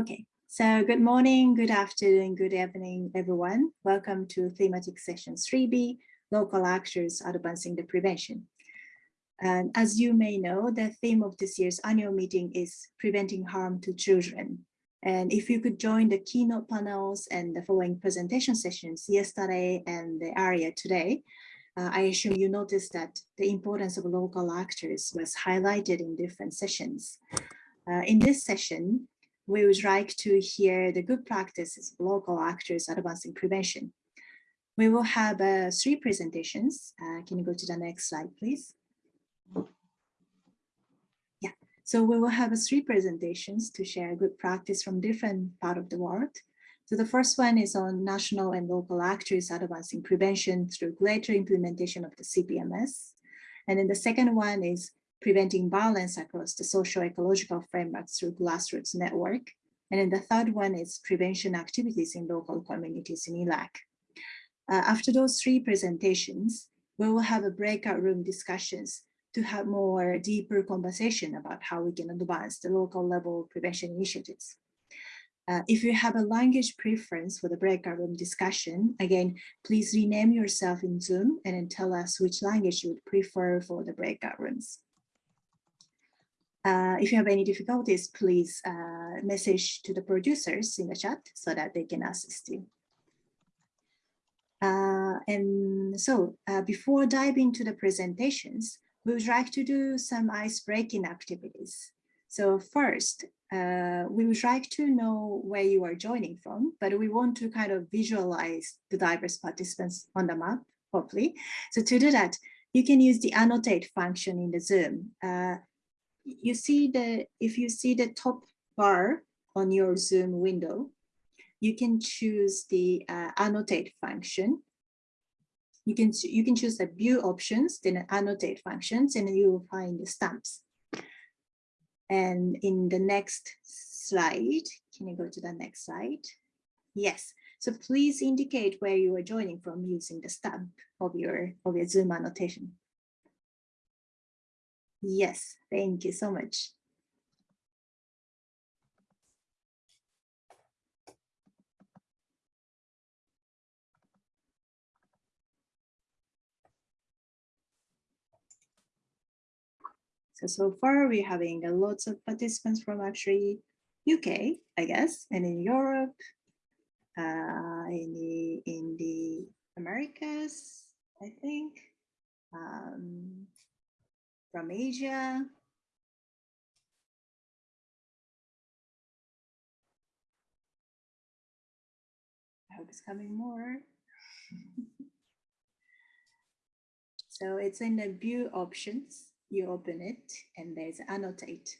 Okay, so good morning, good afternoon, good evening, everyone. Welcome to thematic session 3B, local actors advancing the prevention. And as you may know, the theme of this year's annual meeting is preventing harm to children. And if you could join the keynote panels and the following presentation sessions yesterday and the area today, uh, I assume you noticed that the importance of local actors was highlighted in different sessions. Uh, in this session, we would like to hear the good practices of local actors advancing prevention. We will have uh, three presentations. Uh, can you go to the next slide, please? Yeah, so we will have uh, three presentations to share good practice from different part of the world. So the first one is on national and local actors advancing prevention through greater implementation of the CPMS. And then the second one is preventing violence across the social ecological frameworks through grassroots network. And then the third one is prevention activities in local communities in Iraq. Uh, after those three presentations, we will have a breakout room discussions to have more deeper conversation about how we can advance the local level prevention initiatives. Uh, if you have a language preference for the breakout room discussion, again, please rename yourself in Zoom and then tell us which language you would prefer for the breakout rooms. Uh, if you have any difficulties, please uh, message to the producers in the chat so that they can assist you. Uh, and so uh, before diving into the presentations, we would like to do some ice-breaking activities. So first, uh, we would like to know where you are joining from, but we want to kind of visualize the diverse participants on the map, hopefully. So to do that, you can use the annotate function in the Zoom. You see the, if you see the top bar on your Zoom window, you can choose the uh, annotate function. You can, you can choose the view options, then annotate functions, and you will find the stamps. And in the next slide, can you go to the next slide? Yes, so please indicate where you are joining from using the stamp of your, of your Zoom annotation. Yes, thank you so much. So, so far we're having a lots of participants from actually UK, I guess, and in Europe, uh, in the in the Americas, I think. Um, from Asia. I hope it's coming more. so it's in the view options, you open it and there's annotate.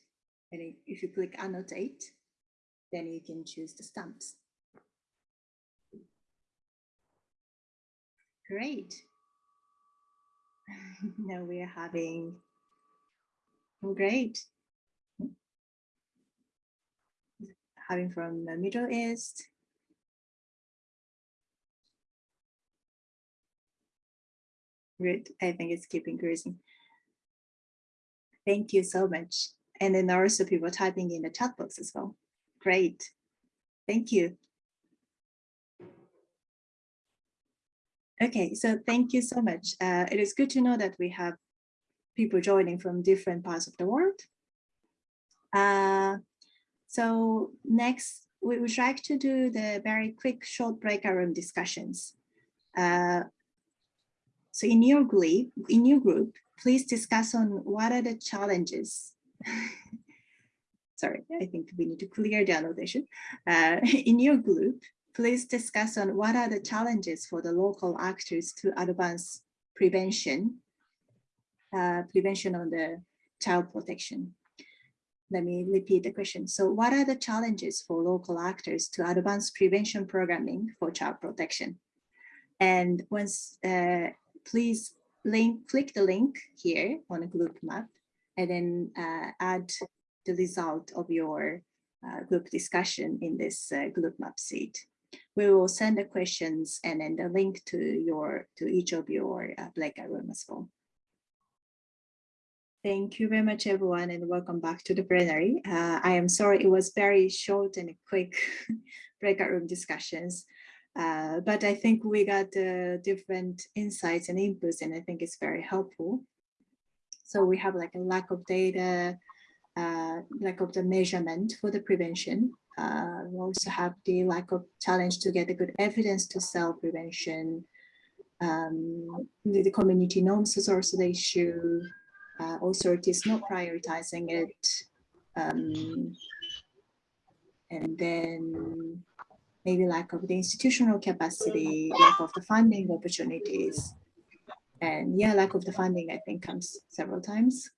And if you click annotate, then you can choose the stamps. Great. now we are having Great. Having from the Middle East. Good. I think it's keeping increasing. Thank you so much. And then also people typing in the chat box as well. Great. Thank you. Okay, so thank you so much. Uh, it is good to know that we have people joining from different parts of the world. Uh, so next, we would like to do the very quick short breakout room discussions. Uh, so in your group, in your group, please discuss on what are the challenges. Sorry, I think we need to clear the annotation. Uh, in your group, please discuss on what are the challenges for the local actors to advance prevention uh, prevention on the child protection. Let me repeat the question. So what are the challenges for local actors to advance prevention programming for child protection? And once, uh, please link, click the link here on a group map and then uh, add the result of your uh, group discussion in this uh, group map sheet. We will send the questions and then the link to your to each of your uh, breakout room as well. Thank you very much, everyone, and welcome back to the plenary. Uh, I am sorry it was very short and quick breakout room discussions, uh, but I think we got uh, different insights and inputs, and I think it's very helpful. So we have like a lack of data, uh, lack of the measurement for the prevention. Uh, we also have the lack of challenge to get a good evidence to sell prevention. Um, the, the community norms is also the issue uh, authorities not prioritizing it. Um, and then maybe lack of the institutional capacity, lack of the funding opportunities. And yeah, lack of the funding, I think comes several times.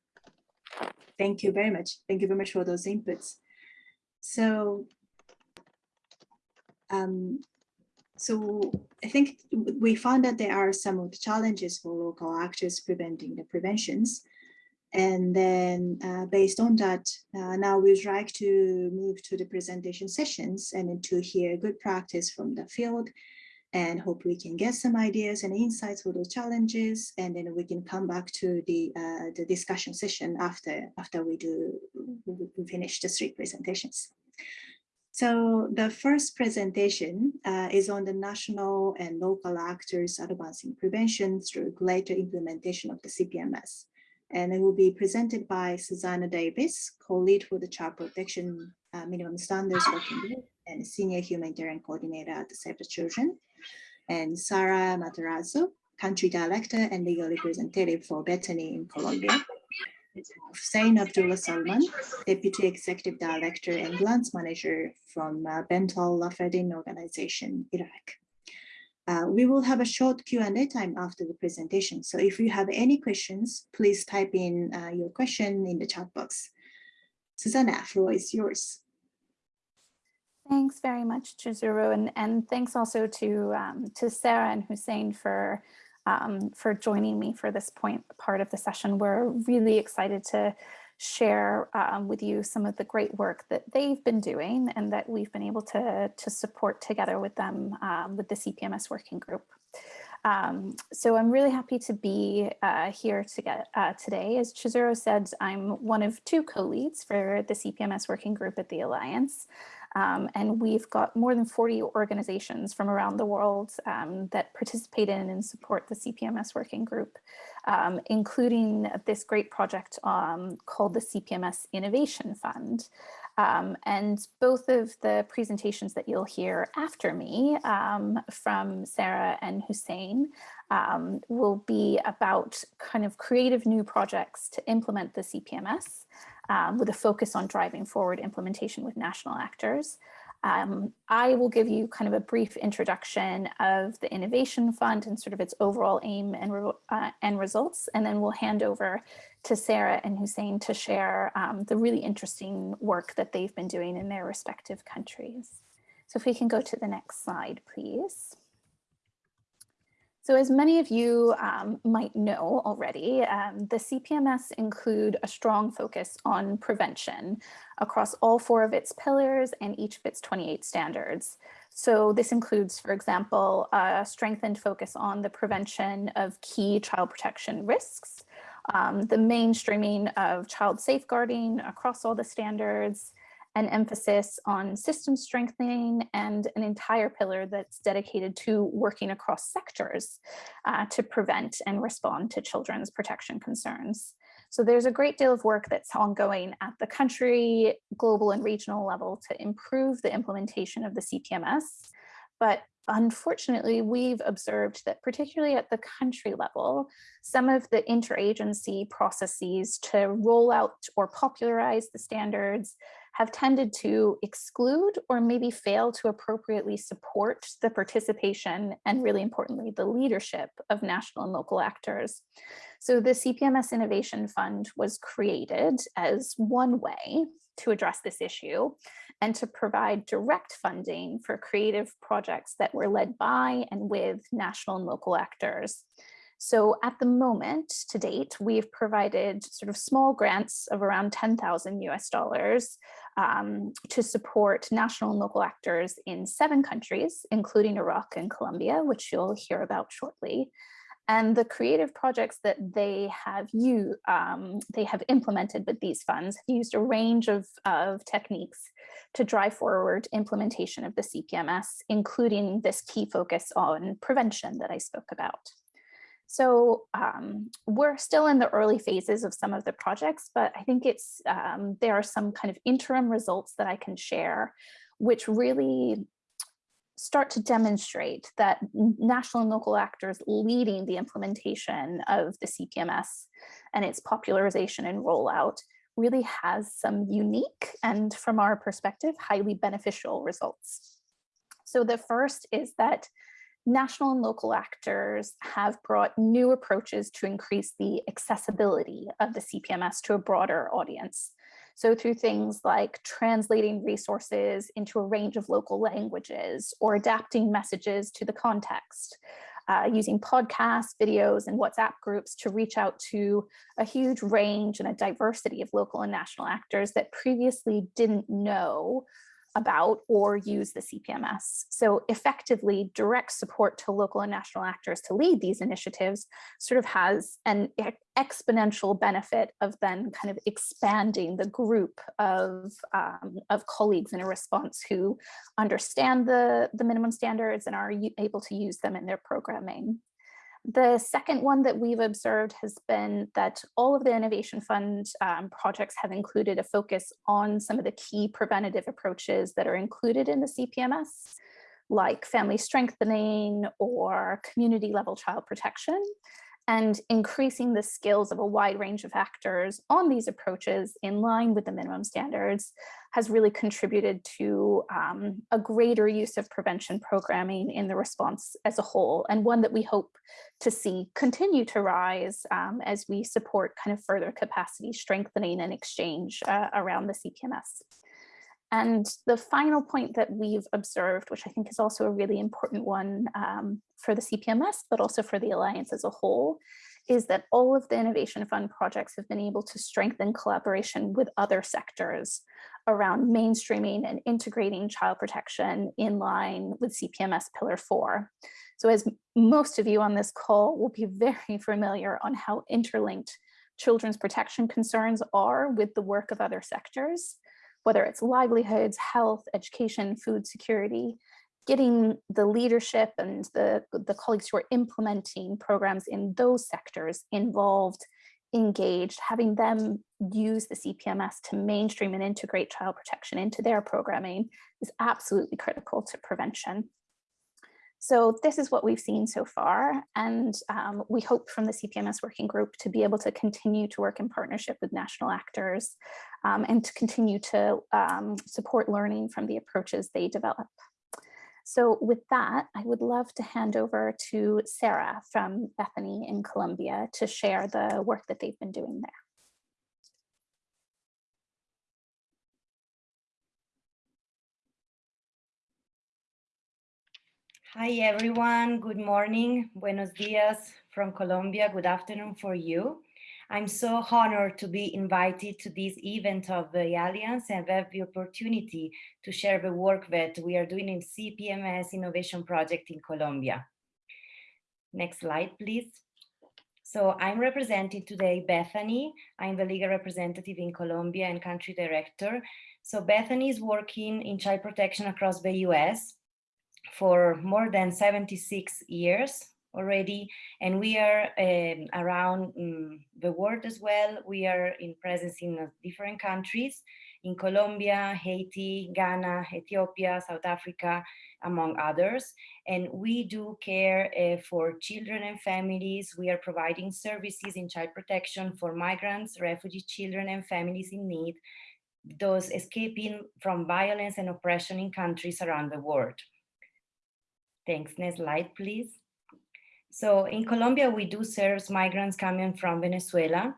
Thank you very much. Thank you very much for those inputs. So, um, so I think we found that there are some of the challenges for local actors preventing the preventions. And then uh, based on that, uh, now we'd like to move to the presentation sessions and to hear good practice from the field and hope we can get some ideas and insights for those challenges. And then we can come back to the, uh, the discussion session after, after we do we finish the three presentations. So the first presentation uh, is on the national and local actors advancing prevention through greater implementation of the CPMS and it will be presented by Susanna Davis, co-lead for the Child Protection uh, Minimum Standards Working Group and Senior Humanitarian Coordinator at the Save the Children, and Sara Matarazzo, Country Director and Legal Representative for Bethany in Colombia, Hussein Abdullah Salman, Deputy Executive Director and Grants Manager from uh, Bent Al-Rafedain Organization, Iraq. Uh, we will have a short Q&A time after the presentation. So if you have any questions, please type in uh, your question in the chat box. Susanna, floor is yours. Thanks very much, Chizuru, and, and thanks also to, um, to Sarah and Hussein for, um, for joining me for this point part of the session. We're really excited to share um, with you some of the great work that they've been doing and that we've been able to, to support together with them um, with the CPMS working group. Um, so I'm really happy to be uh, here to get, uh, today. As Chizuru said, I'm one of two co-leads for the CPMS working group at the Alliance. Um, and we've got more than 40 organizations from around the world um, that participate in and support the CPMS working group, um, including this great project um, called the CPMS Innovation Fund. Um, and both of the presentations that you'll hear after me um, from Sarah and Hussein will be about kind of creative new projects to implement the CPMS um, with a focus on driving forward implementation with national actors. Um, I will give you kind of a brief introduction of the Innovation Fund and sort of its overall aim and, uh, and results, and then we'll hand over to Sarah and Hussein to share um, the really interesting work that they've been doing in their respective countries. So if we can go to the next slide, please. So as many of you um, might know already, um, the CPMS include a strong focus on prevention across all four of its pillars and each of its 28 standards. So this includes, for example, a strengthened focus on the prevention of key child protection risks, um, the mainstreaming of child safeguarding across all the standards, an emphasis on system strengthening and an entire pillar that's dedicated to working across sectors uh, to prevent and respond to children's protection concerns. So there's a great deal of work that's ongoing at the country, global and regional level to improve the implementation of the CPMS. But unfortunately, we've observed that particularly at the country level, some of the interagency processes to roll out or popularize the standards have tended to exclude or maybe fail to appropriately support the participation and really importantly, the leadership of national and local actors. So the CPMS Innovation Fund was created as one way to address this issue and to provide direct funding for creative projects that were led by and with national and local actors. So at the moment to date, we've provided sort of small grants of around 10,000 US dollars um, to support national and local actors in seven countries, including Iraq and Colombia, which you'll hear about shortly. and the creative projects that they have you um, they have implemented with these funds have used a range of, of techniques to drive forward implementation of the CPMS, including this key focus on prevention that I spoke about. So um, we're still in the early phases of some of the projects, but I think it's um, there are some kind of interim results that I can share, which really start to demonstrate that national and local actors leading the implementation of the CPMS and its popularization and rollout really has some unique and from our perspective, highly beneficial results. So the first is that national and local actors have brought new approaches to increase the accessibility of the CPMS to a broader audience. So through things like translating resources into a range of local languages or adapting messages to the context, uh, using podcasts, videos, and WhatsApp groups to reach out to a huge range and a diversity of local and national actors that previously didn't know about or use the CPMS. So effectively direct support to local and national actors to lead these initiatives sort of has an exponential benefit of then kind of expanding the group of, um, of colleagues in a response who understand the, the minimum standards and are able to use them in their programming. The second one that we've observed has been that all of the Innovation Fund um, projects have included a focus on some of the key preventative approaches that are included in the CPMS, like family strengthening or community level child protection and increasing the skills of a wide range of actors on these approaches in line with the minimum standards has really contributed to um, a greater use of prevention programming in the response as a whole, and one that we hope to see continue to rise um, as we support kind of further capacity strengthening and exchange uh, around the CPMS. And the final point that we've observed, which I think is also a really important one um, for the CPMS, but also for the Alliance as a whole, is that all of the Innovation Fund projects have been able to strengthen collaboration with other sectors around mainstreaming and integrating child protection in line with CPMS Pillar 4. So as most of you on this call will be very familiar on how interlinked children's protection concerns are with the work of other sectors, whether it's livelihoods, health, education, food security, getting the leadership and the, the colleagues who are implementing programs in those sectors involved, engaged, having them use the CPMS to mainstream and integrate child protection into their programming is absolutely critical to prevention. So this is what we've seen so far, and um, we hope from the CPMS working group to be able to continue to work in partnership with national actors um, and to continue to um, support learning from the approaches they develop. So with that, I would love to hand over to Sarah from Bethany in Colombia to share the work that they've been doing there. Hi, everyone. Good morning. Buenos dias from Colombia. Good afternoon for you. I'm so honored to be invited to this event of the Alliance and have the opportunity to share the work that we are doing in CPMS Innovation Project in Colombia. Next slide, please. So I'm representing today Bethany. I'm the legal representative in Colombia and country director. So Bethany is working in child protection across the US for more than 76 years already and we are um, around um, the world as well we are in presence in uh, different countries in Colombia, Haiti, Ghana, Ethiopia, South Africa, among others. And we do care uh, for children and families. We are providing services in child protection for migrants, refugee children and families in need, those escaping from violence and oppression in countries around the world. Thanks. Next slide, please. So in Colombia, we do serve migrants coming from Venezuela,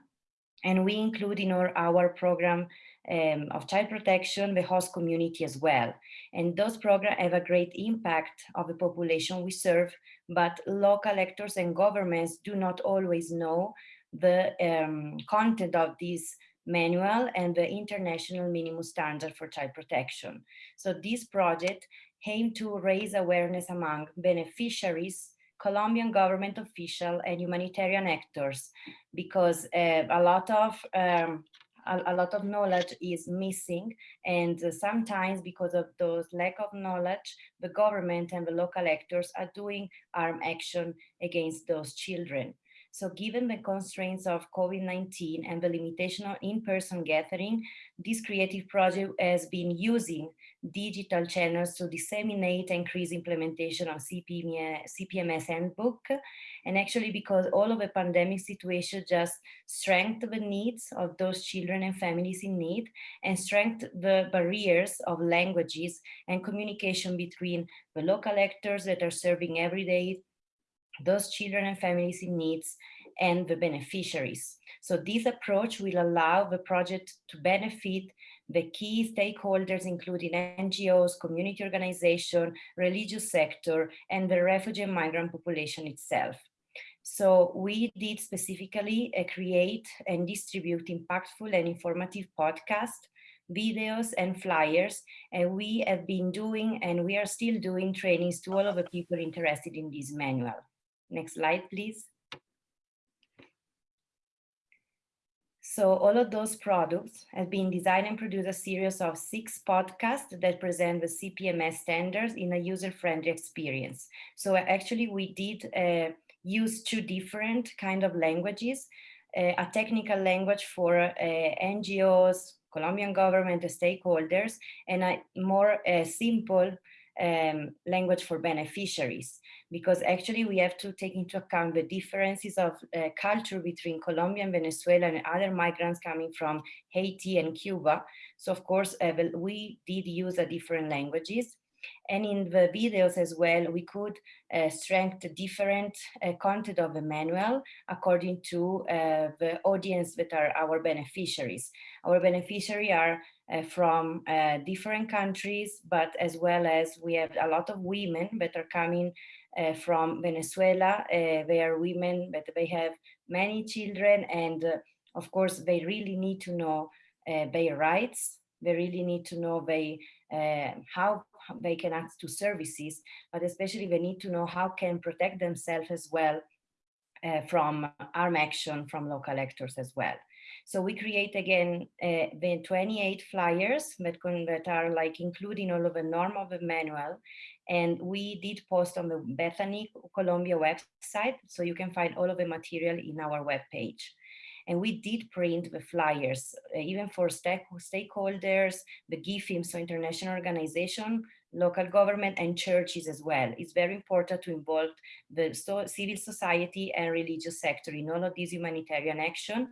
and we include in our, our program um, of child protection the host community as well. And those programs have a great impact of the population we serve, but local actors and governments do not always know the um, content of this manual and the international minimum standard for child protection. So this project aim to raise awareness among beneficiaries Colombian government official and humanitarian actors, because uh, a lot of um, a, a, lot of knowledge is missing and uh, sometimes because of those lack of knowledge the government and the local actors are doing armed action against those children. So given the constraints of COVID-19 and the limitation of in-person gathering, this creative project has been using digital channels to disseminate and increase implementation of CPMS, handbook. And actually because all of the pandemic situation just strengthened the needs of those children and families in need and strengthened the barriers of languages and communication between the local actors that are serving every day those children and families in needs and the beneficiaries. So this approach will allow the project to benefit the key stakeholders, including NGOs, community organization, religious sector, and the refugee and migrant population itself. So we did specifically uh, create and distribute impactful and informative podcasts videos and flyers and we have been doing and we are still doing trainings to all of the people interested in this manual. Next slide, please. So all of those products have been designed and produced a series of six podcasts that present the CPMS standards in a user-friendly experience. So actually we did uh, use two different kind of languages, uh, a technical language for uh, NGOs, Colombian government stakeholders, and a more uh, simple um, language for beneficiaries, because actually we have to take into account the differences of uh, culture between Colombia and Venezuela and other migrants coming from Haiti and Cuba. So of course, uh, we did use a different languages. And in the videos as well, we could uh, strengthen different uh, content of the manual according to uh, the audience that are our beneficiaries. Our beneficiaries are uh, from uh, different countries, but as well as we have a lot of women that are coming uh, from Venezuela. they are women, but they have many children and of course they really need to know their rights. They really need to know they, how they can access to services, but especially they need to know how can protect themselves as well uh, from arm action from local actors as well. So we create again uh, the 28 flyers that, can, that are like including all of the norm of the manual. And we did post on the Bethany Colombia website, so you can find all of the material in our webpage. And we did print the flyers, uh, even for stakeholders, the GIFMM, so international organization, local government and churches as well. It's very important to involve the so civil society and religious sector in all of this humanitarian action,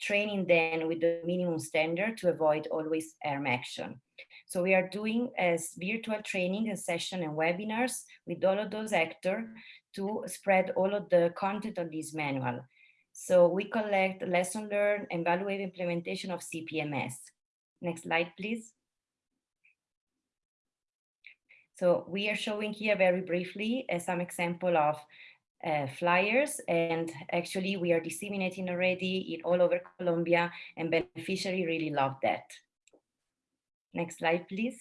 training them with the minimum standard to avoid always arm action. So we are doing as virtual training and session and webinars with all of those actors to spread all of the content of this manual. So we collect lesson learned and evaluate implementation of CPMS. Next slide, please. So we are showing here very briefly uh, some example of uh, flyers and actually we are disseminating already in all over Colombia and beneficiary really love that. Next slide, please.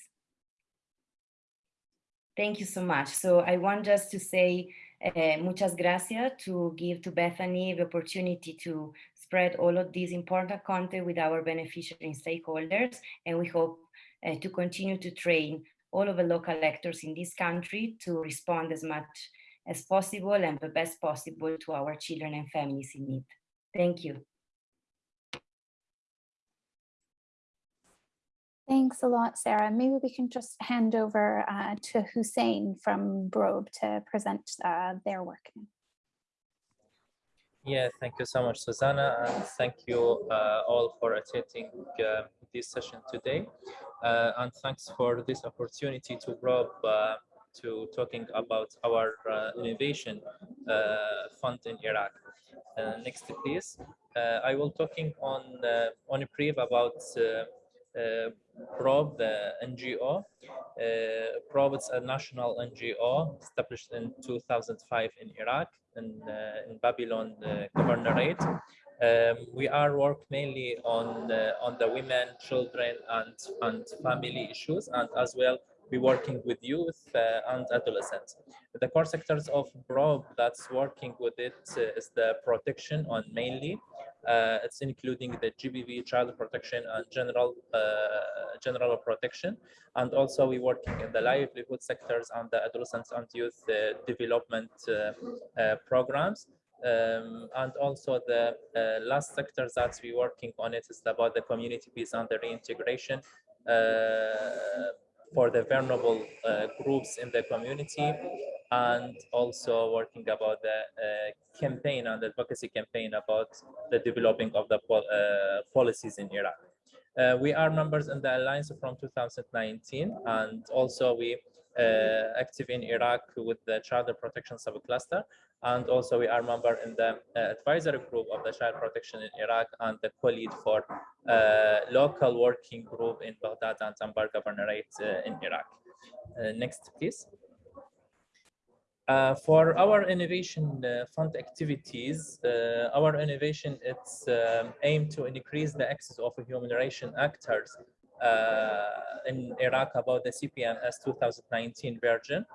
Thank you so much. So I want just to say uh, muchas gracias to give to Bethany the opportunity to spread all of this important content with our beneficiary stakeholders. And we hope uh, to continue to train all of the local actors in this country to respond as much as possible and the best possible to our children and families in need. Thank you. Thanks a lot, Sarah. Maybe we can just hand over uh, to Hussein from BROB to present uh, their work. Yeah, thank you so much, Susanna, and thank you uh, all for attending uh, this session today. Uh, and thanks for this opportunity to BROB uh, to talking about our innovation fund in Iraq. next, please. I will talking on on a brief about uh, the NGO. Uh, is a national NGO established in 2005 in Iraq, in, uh, in Babylon the governorate. Um, we are work mainly on the, on the women, children, and and family issues, and as well we working with youth uh, and adolescents. The core sectors of BROB that's working with it uh, is the protection on mainly. Uh, it's including the GBV, child protection, and general uh, general protection. And also we working in the livelihood sectors and the adolescents and youth uh, development programs. Um, and also the uh, last sector that we're working on it is about the community peace and the reintegration uh, for the vulnerable uh, groups in the community and also working about the uh, campaign and advocacy campaign about the developing of the pol uh, policies in Iraq. Uh, we are members in the alliance from 2019 and also we active in Iraq with the child protection subcluster. And also we are member in the uh, advisory group of the child protection in Iraq and the co-lead for uh, local working group in Baghdad and Anbar Governorate in Iraq. next, please. Uh, for our innovation uh, fund activities, uh, our innovation it's um, aimed to increase the access of human rights actors uh, in Iraq about the CPMS 2019 version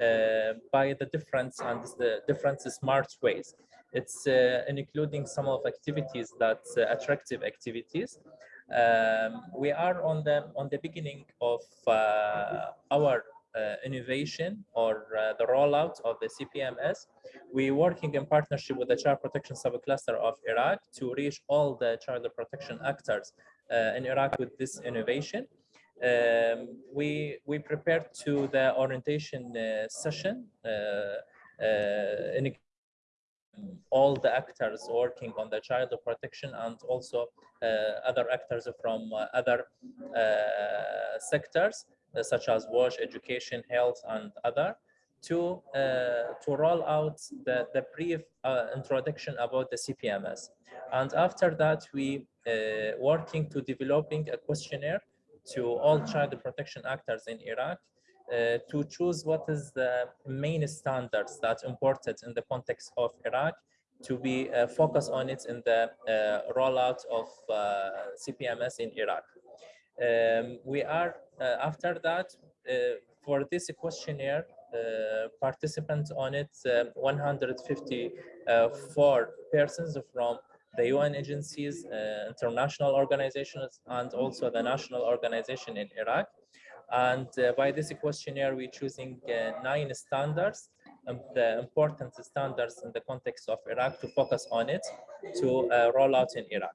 uh, by the difference and the different smart ways. It's uh, including some of activities that attractive activities. Um, we are on the on the beginning of our uh, innovation or uh, the rollout of the CPMS. We're working in partnership with the Child Protection Subcluster of Iraq to reach all the child protection actors uh, in Iraq with this innovation. Um, we we prepared to the orientation uh, session uh, in all the actors working on the child protection and also other actors from other sectors such as wash, education, health, and other to uh, to roll out the the brief uh, introduction about the CPMS, and after that we uh, working to developing a questionnaire to all child protection actors in Iraq uh, to choose what is the main standards that imported in the context of Iraq to be uh, focused on it in the uh, rollout of CPMS in Iraq. Um, we are after that for this questionnaire participants on it, uh, 154 persons from the UN agencies, uh, international organizations, and also the national organization in Iraq. And by this questionnaire, we're choosing nine standards um, the important standards in the context of Iraq to focus on it to uh, roll out in Iraq.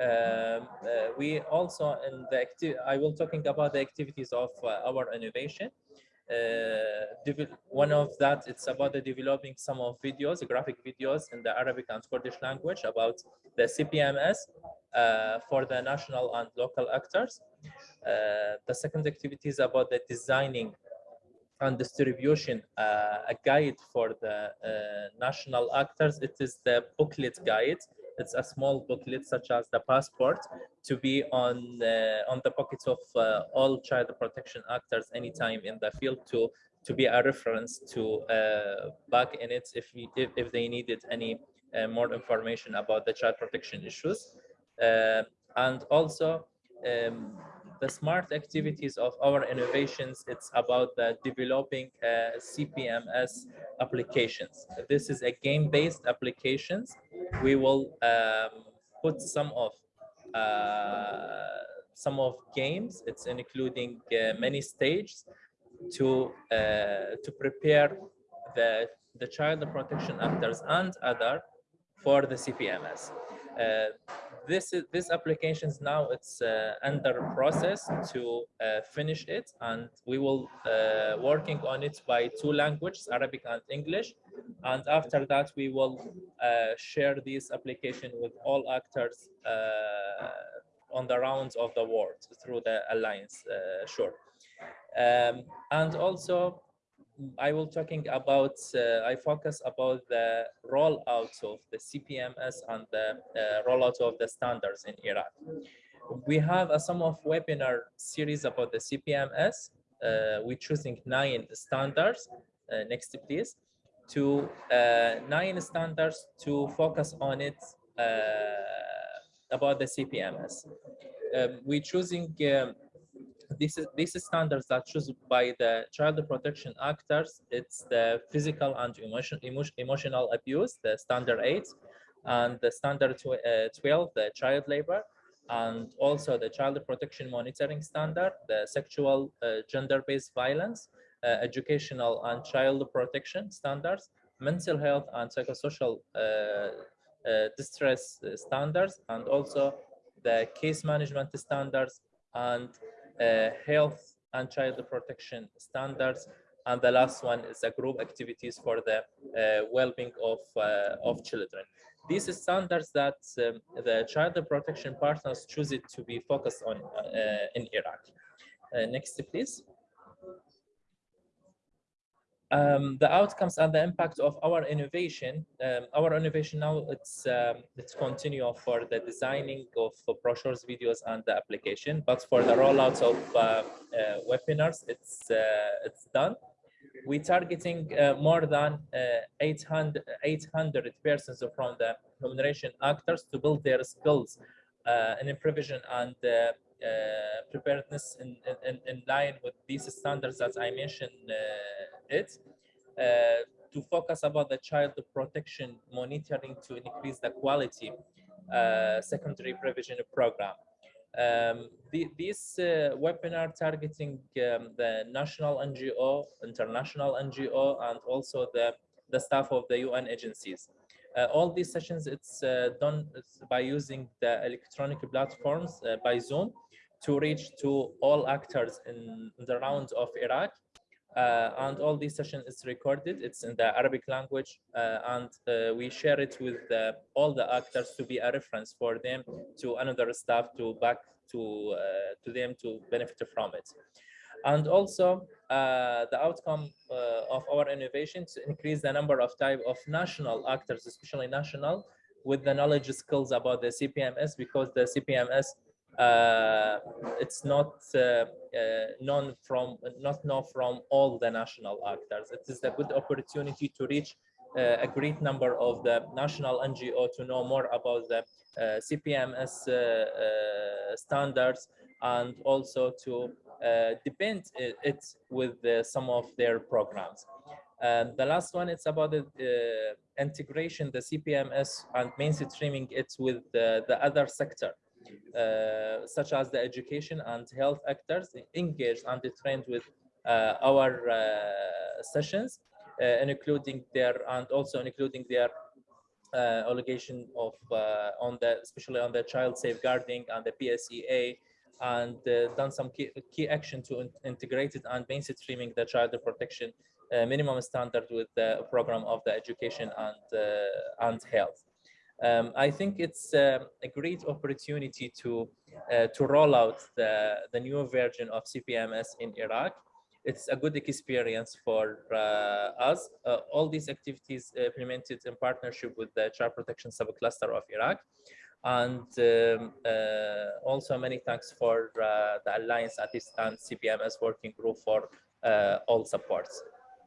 Um, uh, we also in the I will talking about the activities of uh, our innovation uh, one of that it's about the developing some of videos graphic videos in the arabic and kurdish language about the cpms uh, for the national and local actors. Uh, the second activity is about the designing and distribution uh, a guide for the uh, national actors. It is the booklet guide it's a small booklet such as the passport to be on the, on the pockets of uh, all child protection actors anytime in the field to to be a reference to uh, back in it if, we, if, if they needed any uh, more information about the child protection issues. Uh, and also um, the smart activities of our innovations, it's about the developing uh, CPMS applications. This is a game-based applications. We will um, put some of uh, some of games. It's including uh, many stages to uh, to prepare the the child protection actors and other for the CPMS. This is this applications now it's uh, under process to uh, finish it and we will uh, working on it by two languages arabic and english. And after that we will uh, share this application with all actors uh, on the rounds of the world through the alliance uh, sure. Um, and also I will talking about, uh, I focus about the rollout of the CPMS and the uh, rollout of the standards in Iraq. We have a some of webinar series about the CPMS. Uh, we're choosing nine standards. Uh, next, please. To uh, nine standards to focus on it uh, about the CPMS. Um, we're choosing um, this is these standards that chosen by the child protection actors. It's the physical and emotion, emotion emotional abuse, the standard eight, and the standard tw uh, 12, the child labor, and also the child protection monitoring standard, the sexual uh, gender-based violence, uh, educational and child protection standards, mental health and psychosocial uh, uh, distress standards, and also the case management standards and health and child protection standards. And the last one is the group activities for the uh, well-being of, uh, of children. These standards that um, the child protection partners choose it to be focused on in Iraq. next, please um, the outcomes and the impact of our innovation. Um, our innovation now it's um, it's continue for the designing of brochures, videos, and the application. But for the rollouts of uh, uh, webinars, it's uh, it's done. We're targeting uh, more than uh, 800 800 persons from the remuneration actors to build their skills uh, in provision and preparedness in, in, in line with these standards that I mentioned it uh, to focus about the child protection monitoring to increase the quality uh, secondary prevention program. Um, the, this uh, webinar targeting um, the national NGO, international NGO, and also the, the staff of the UN agencies. Uh, all these sessions, it's uh, done by using the electronic platforms uh, by Zoom to reach to all actors in the rounds of Iraq uh, and all these session is recorded. It's in the Arabic language, uh, and uh, we share it with all the actors to be a reference for them to another staff to back to to them to benefit from it. And also the outcome of our innovation to increase the number of type of national actors, especially national, with the knowledge skills about the CPMS because the CPMS uh, it's not uh, uh, known from not known from all the national actors. It is a good opportunity to reach uh, a great number of the national NGO to know more about the uh, CPMS uh, standards and also to depend it with some of their programs. And the last one, it's about the integration, the CPMS and mainstreaming it with the, the other sector. Uh, such as the education and health actors engaged and trained with uh, our uh, sessions, including their and also including their obligation of on the especially on the child safeguarding and the PSEA and uh, done some key, key action to in integrate it and mainstreaming the child protection uh, minimum standard with the program of the education and uh, and health. Um, I think it's uh, a great opportunity to uh, to roll out the, the new version of CPMS in Iraq. It's a good experience for uh, us. Uh, all these activities implemented in partnership with the Child Protection Subcluster of Iraq. And um, uh, also many thanks for uh, the Alliance Artist and CPMS working group for all supports.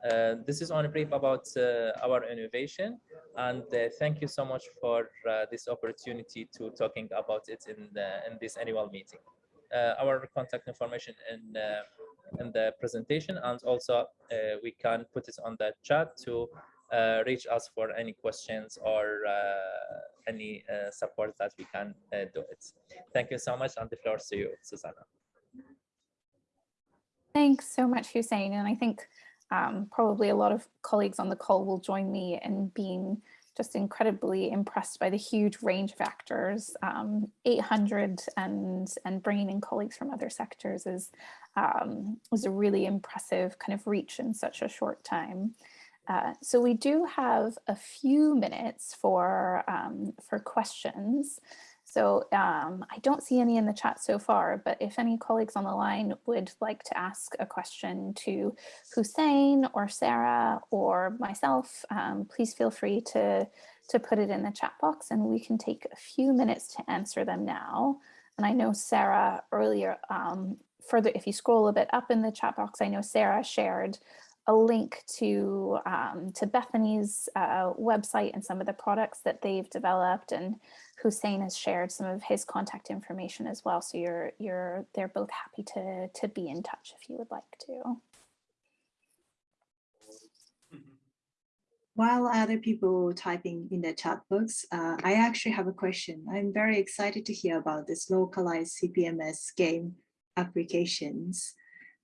Uh, this is on a brief about uh, our innovation and uh, thank you so much for uh, this opportunity to talking about it in the, in this annual meeting. Uh, our contact information in uh, in the presentation and also we can put it on the chat to reach us for any questions or any support that we can do it. Thank you so much and the floor to you Susanna. Thanks so much Hussein and I think um, probably a lot of colleagues on the call will join me in being just incredibly impressed by the huge range of actors. Um, 800 and, and bringing in colleagues from other sectors is, um, was a really impressive kind of reach in such a short time. Uh, so we do have a few minutes for, um, for questions. So um, I don't see any in the chat so far, but if any colleagues on the line would like to ask a question to Hussein or Sarah or myself, um, please feel free to, to put it in the chat box and we can take a few minutes to answer them now. And I know Sarah earlier, um, further, if you scroll a bit up in the chat box, I know Sarah shared a link to um, to Bethany's uh, website and some of the products that they've developed and Hussein has shared some of his contact information as well. So you're you're they're both happy to to be in touch if you would like to. While other people typing in the chat box, uh, I actually have a question. I'm very excited to hear about this localized CPMS game applications.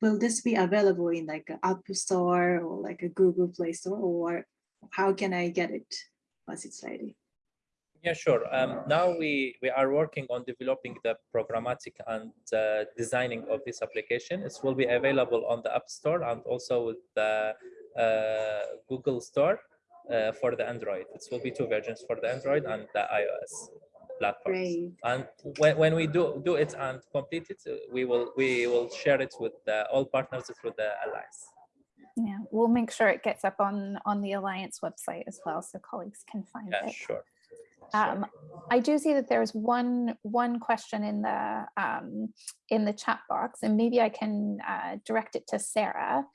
Will this be available in like an App Store or like a Google Play Store or how can I get it once it's ready? Yeah, sure. Um, now we, we are working on developing the programmatic and uh, designing of this application. It will be available on the App Store and also with the uh, Google Store uh, for the Android. It will be two versions for the Android and the iOS platforms. Great. And when, when we do do it and complete it, we will we will share it with the, all partners through the alliance. Yeah, we'll make sure it gets up on on the alliance website as well, so colleagues can find Yeah, it. sure. Um, I do see that there's one one question in the um, in the chat box, and maybe I can uh, direct it to Sarah.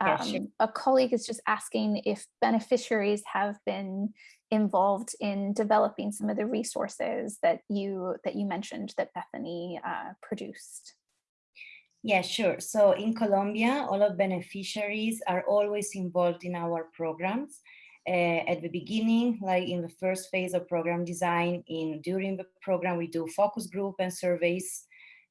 Yeah, sure. Um, a colleague is just asking if beneficiaries have been involved in developing some of the resources that you that you mentioned that Bethany uh, produced. Yeah, sure. So in Colombia, all of beneficiaries are always involved in our programs. Uh, at the beginning, like in the first phase of program design, in during the program, we do focus group and surveys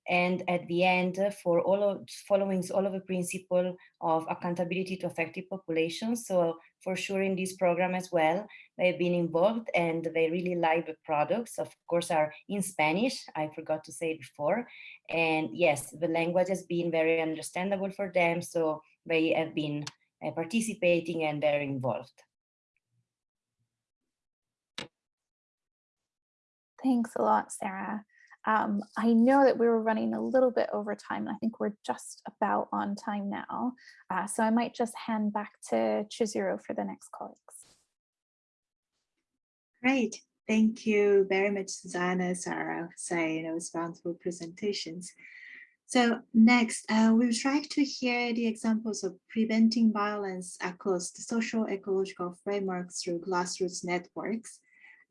and at the end for all of following all of the principle of accountability to affected populations. So for sure in this program as well they've been involved and they really like the products. Of course are in spanish i forgot to say before. And yes the language has been very understandable for them so they have been uh, participating and they're involved. Thanks a lot, Sarah. Um, I know that we were running a little bit over time. I think we're just about on time now. Uh, so I might just hand back to Chizuru for the next colleagues. Great. Thank you very much, Susanna, Sarah, Hussein. It was wonderful presentations. So next, uh, we would like to hear the examples of preventing violence across the social ecological framework through grassroots networks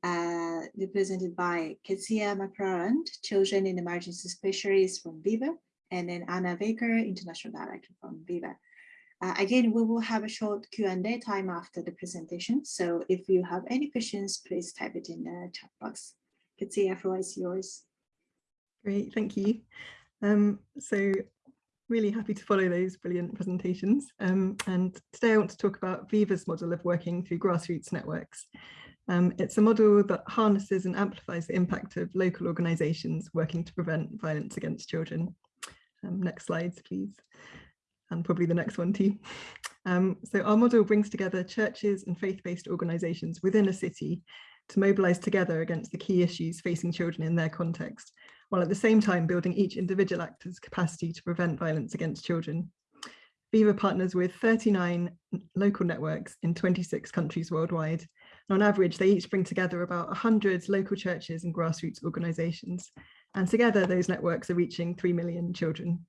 uh, represented by Kezia McClelland, Children in Emergency Specialists from Viva, and then Anna Baker, International Director from Viva. Uh, again, we will have a short Q&A time after the presentation. So if you have any questions, please type it in the chat box. Kezia, floor is yours. Great, thank you. Um, so really happy to follow those brilliant presentations. Um, and today I want to talk about Viva's model of working through grassroots networks. Um, it's a model that harnesses and amplifies the impact of local organisations working to prevent violence against children. Um, next slides, please. And probably the next one too. Um, so our model brings together churches and faith-based organisations within a city to mobilise together against the key issues facing children in their context, while at the same time building each individual actor's capacity to prevent violence against children. Viva partners with 39 local networks in 26 countries worldwide, on average, they each bring together about 100 local churches and grassroots organisations. And together, those networks are reaching 3 million children.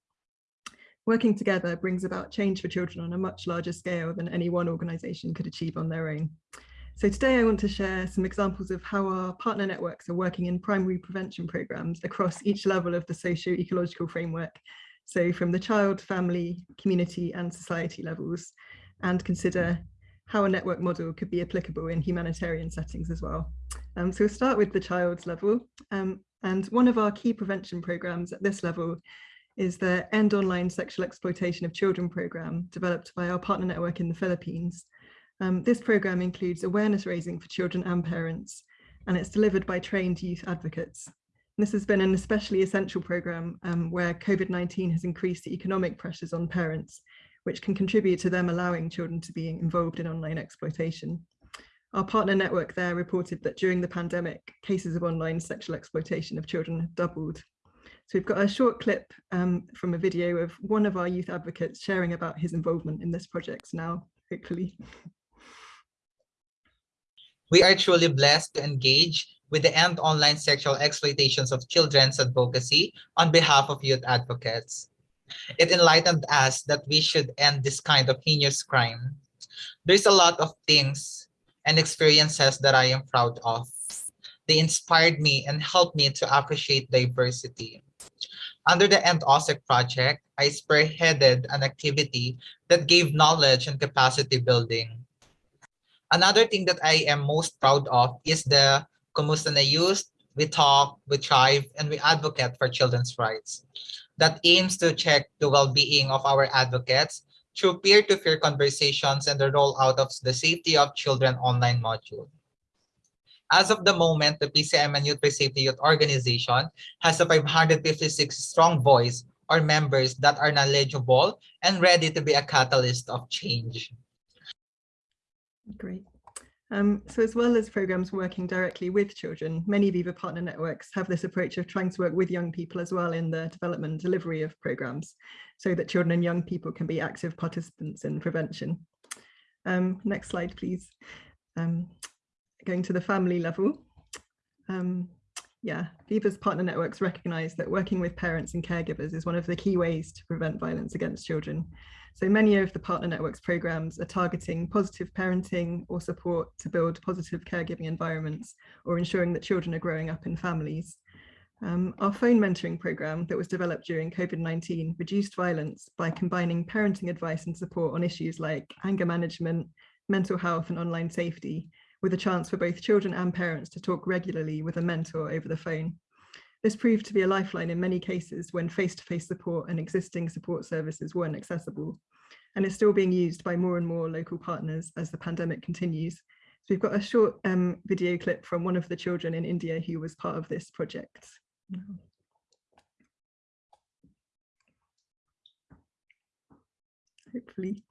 Working together brings about change for children on a much larger scale than any one organisation could achieve on their own. So today I want to share some examples of how our partner networks are working in primary prevention programmes across each level of the socio-ecological framework. So from the child, family, community and society levels and consider how a network model could be applicable in humanitarian settings as well. Um, so we'll start with the child's level. Um, and one of our key prevention programs at this level is the End Online Sexual Exploitation of Children program developed by our partner network in the Philippines. Um, this program includes awareness raising for children and parents, and it's delivered by trained youth advocates. And this has been an especially essential program um, where COVID-19 has increased the economic pressures on parents which can contribute to them allowing children to be involved in online exploitation. Our partner network there reported that during the pandemic, cases of online sexual exploitation of children have doubled. So we've got a short clip um, from a video of one of our youth advocates sharing about his involvement in this project now, hopefully. We are truly blessed to engage with the End Online Sexual Exploitations of Children's Advocacy on behalf of youth advocates. It enlightened us that we should end this kind of heinous crime. There's a lot of things and experiences that I am proud of. They inspired me and helped me to appreciate diversity. Under the End OSEC project, I spearheaded an activity that gave knowledge and capacity building. Another thing that I am most proud of is the Kumusta na Youth. We talk, we thrive, and we advocate for children's rights. That aims to check the well-being of our advocates through peer-to-peer -peer conversations and the rollout of the Safety of Children online module. As of the moment, the PCM and Youth for Safety Youth Organization has a 556 strong voice or members that are knowledgeable and ready to be a catalyst of change. Great. Um, so as well as programs working directly with children, many Viva partner networks have this approach of trying to work with young people as well in the development and delivery of programs so that children and young people can be active participants in prevention. Um, next slide, please. Um, going to the family level. Um, yeah, Viva's partner networks recognise that working with parents and caregivers is one of the key ways to prevent violence against children. So many of the partner networks programs are targeting positive parenting or support to build positive caregiving environments or ensuring that children are growing up in families. Um, our phone mentoring program that was developed during COVID-19 reduced violence by combining parenting advice and support on issues like anger management, mental health and online safety with a chance for both children and parents to talk regularly with a mentor over the phone. This proved to be a lifeline in many cases when face-to-face -face support and existing support services weren't accessible and is still being used by more and more local partners as the pandemic continues. So we've got a short um, video clip from one of the children in India who was part of this project. Hopefully.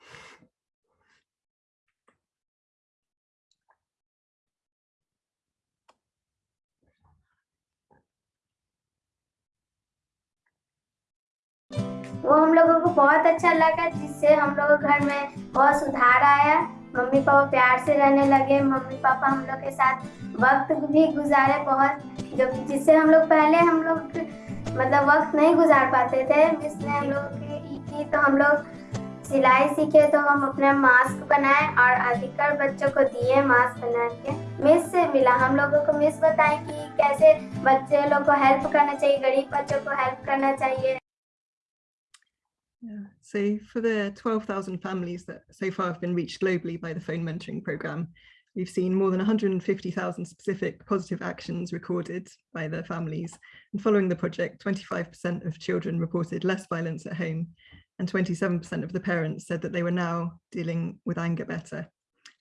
वो हम लोगों को बहुत अच्छा लगा, जिससे हम लोग घर में बहुत सुधार आया। मम्मी पापा प्यार से रहने लगे, मम्मी पापा हम लोग के साथ वक्त भी गुजारे बहुत, जो जिससे हम लोग पहले हम लोग मतलब वक्त नहीं गुजार पाते थे। इसलिए हम लोग की तो हम लोग सिलाई सीखे तो हम अपने मास्क बनाए और अधिकतर बच्चों को दिए मास्क बना के। मिस से मिला, हम लोगों को मिस बताए कि कैसे बच्चे लोग को हेल्प करना चाहिए, गरीब बच्चों को हेल्प करना चाहिए। Yeah. So for the 12,000 families that so far have been reached globally by the phone mentoring program, we've seen more than 150,000 specific positive actions recorded by the families. And following the project, 25% of children reported less violence at home and 27% of the parents said that they were now dealing with anger better.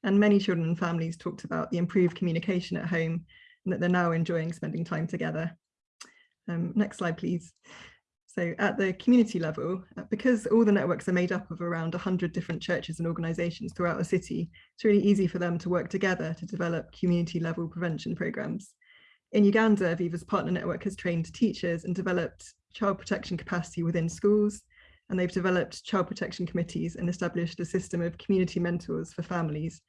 And many children and families talked about the improved communication at home and that they're now enjoying spending time together. Um, next slide, please. So at the community level, uh, because all the networks are made up of around 100 different churches and organisations throughout the city, it's really easy for them to work together to develop community level prevention programmes. In Uganda, Viva's partner network has trained teachers and developed child protection capacity within schools, and they've developed child protection committees and established a system of community mentors for families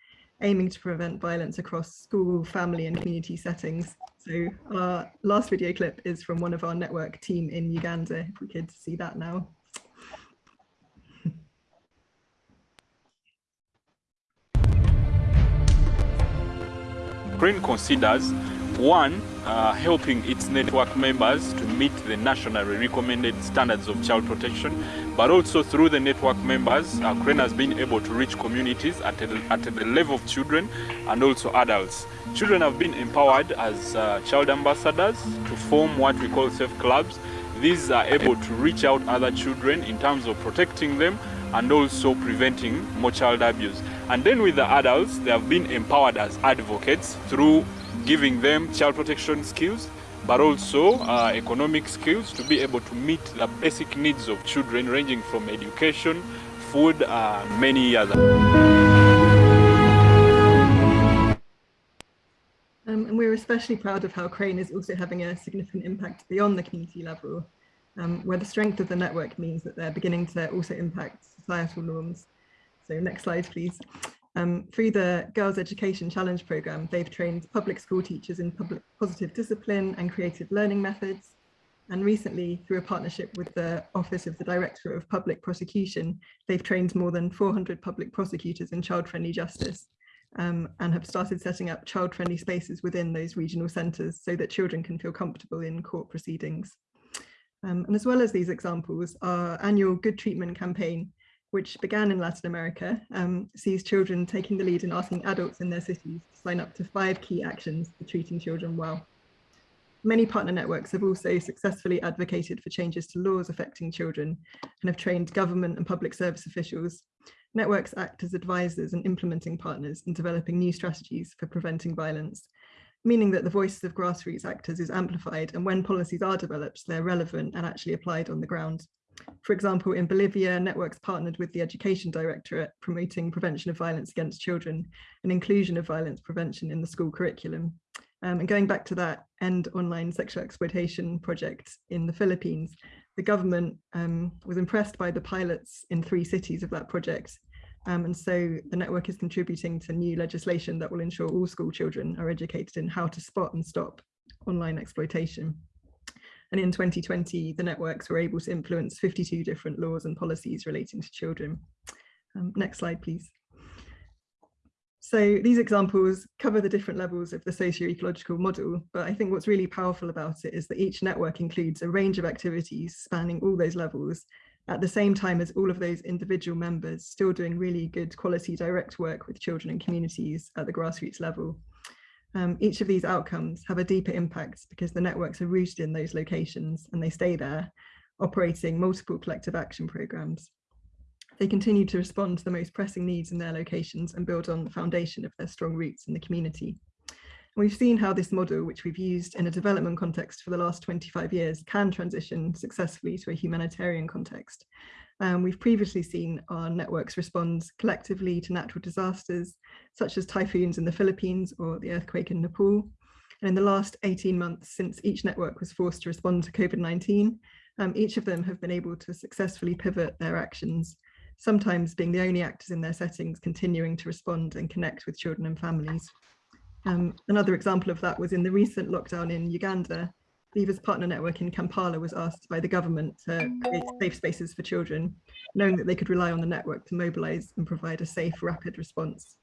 aiming to prevent violence across school, family and community settings. So our last video clip is from one of our network team in Uganda, if we could see that now. Green considers one, uh, helping its network members to meet the nationally recommended standards of child protection, but also through the network members, uh, has been able to reach communities at, a, at the level of children and also adults. Children have been empowered as uh, child ambassadors to form what we call safe clubs. These are able to reach out other children in terms of protecting them and also preventing more child abuse. And then with the adults, they have been empowered as advocates through giving them child protection skills, but also uh, economic skills to be able to meet the basic needs of children ranging from education, food, uh, many others. Um, and we're especially proud of how Crane is also having a significant impact beyond the community level, um, where the strength of the network means that they're beginning to also impact societal norms. So next slide, please. Um, through the Girls Education Challenge programme, they've trained public school teachers in public positive discipline and creative learning methods. And recently, through a partnership with the Office of the Director of Public Prosecution, they've trained more than 400 public prosecutors in child-friendly justice um, and have started setting up child-friendly spaces within those regional centres so that children can feel comfortable in court proceedings. Um, and as well as these examples, our annual Good Treatment campaign, which began in Latin America, um, sees children taking the lead in asking adults in their cities to sign up to five key actions for treating children well. Many partner networks have also successfully advocated for changes to laws affecting children and have trained government and public service officials. Networks act as advisors and implementing partners in developing new strategies for preventing violence, meaning that the voices of grassroots actors is amplified and when policies are developed, they're relevant and actually applied on the ground. For example, in Bolivia, networks partnered with the Education Directorate promoting prevention of violence against children and inclusion of violence prevention in the school curriculum. Um, and going back to that End Online Sexual Exploitation project in the Philippines, the government um, was impressed by the pilots in three cities of that project. Um, and so the network is contributing to new legislation that will ensure all school children are educated in how to spot and stop online exploitation. And in 2020, the networks were able to influence 52 different laws and policies relating to children. Um, next slide, please. So these examples cover the different levels of the socio-ecological model, but I think what's really powerful about it is that each network includes a range of activities spanning all those levels, at the same time as all of those individual members still doing really good quality direct work with children and communities at the grassroots level. Um, each of these outcomes have a deeper impact because the networks are rooted in those locations and they stay there, operating multiple collective action programs. They continue to respond to the most pressing needs in their locations and build on the foundation of their strong roots in the community. We've seen how this model, which we've used in a development context for the last 25 years, can transition successfully to a humanitarian context. Um, we've previously seen our networks respond collectively to natural disasters, such as typhoons in the Philippines or the earthquake in Nepal. And in the last 18 months, since each network was forced to respond to COVID-19, um, each of them have been able to successfully pivot their actions sometimes being the only actors in their settings continuing to respond and connect with children and families. Um, another example of that was in the recent lockdown in Uganda, Viva's partner network in Kampala was asked by the government to create safe spaces for children, knowing that they could rely on the network to mobilise and provide a safe, rapid response.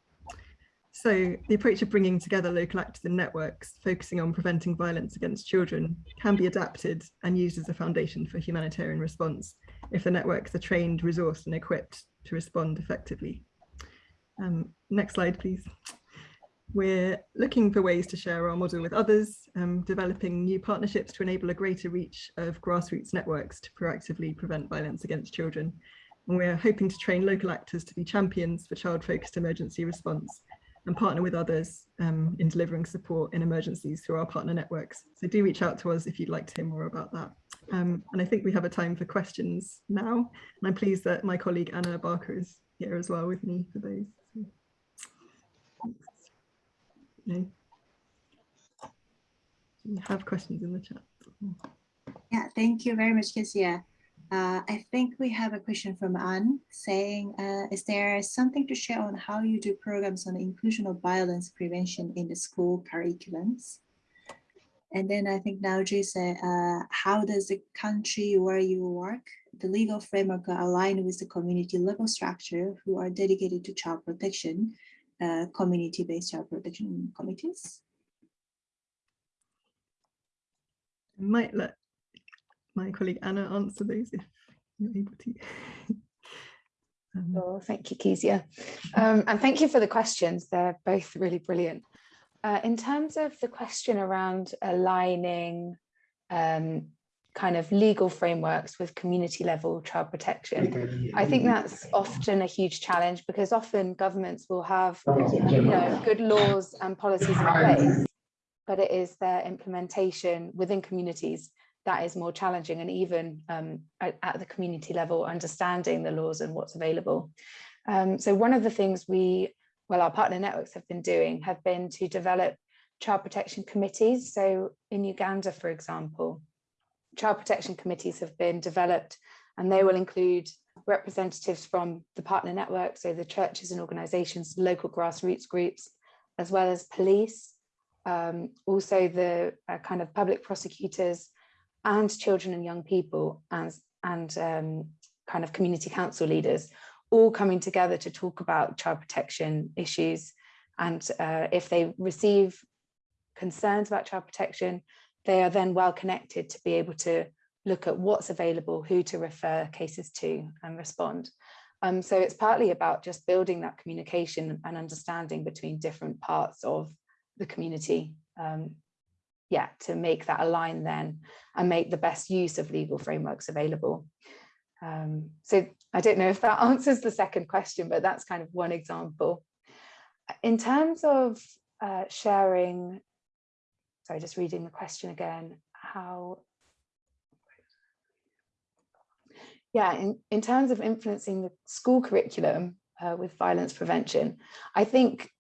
So the approach of bringing together local actors and networks, focusing on preventing violence against children, can be adapted and used as a foundation for humanitarian response if the networks are trained, resourced and equipped to respond effectively. Um, next slide, please. We're looking for ways to share our model with others, um, developing new partnerships to enable a greater reach of grassroots networks to proactively prevent violence against children. And we're hoping to train local actors to be champions for child-focused emergency response and partner with others um, in delivering support in emergencies through our partner networks. So do reach out to us if you'd like to hear more about that. Um, and I think we have a time for questions now. And I'm pleased that my colleague Anna Barker is here as well with me for those. No. We have questions in the chat. Yeah, thank you very much, Kezia. Uh, I think we have a question from Anne saying, uh, is there something to share on how you do programs on inclusion of violence prevention in the school curriculums? And then I think now said, uh, how does the country where you work, the legal framework align with the community level structure who are dedicated to child protection, uh, community-based child protection committees? I might let my colleague Anna answer those if you're able to. um, oh, thank you, Kezia. Um, and thank you for the questions. They're both really brilliant. Uh, in terms of the question around aligning um, kind of legal frameworks with community level child protection, I think that's often a huge challenge because often governments will have you know, good laws and policies in place, but it is their implementation within communities that is more challenging and even um, at, at, the community level, understanding the laws and what's available. Um, so one of the things we, well, our partner networks have been doing have been to develop child protection committees. So in Uganda, for example, child protection committees have been developed and they will include representatives from the partner network, so the churches and organizations, local grassroots groups, as well as police, um, also the uh, kind of public prosecutors, and children and young people and, and um, kind of community council leaders all coming together to talk about child protection issues. And uh, if they receive concerns about child protection, they are then well connected to be able to look at what's available, who to refer cases to and respond. Um, so it's partly about just building that communication and understanding between different parts of the community. Um, yeah, to make that align then and make the best use of legal frameworks available. Um, so I don't know if that answers the second question, but that's kind of one example. In terms of uh, sharing, sorry, just reading the question again, how yeah, in, in terms of influencing the school curriculum uh, with violence prevention, I think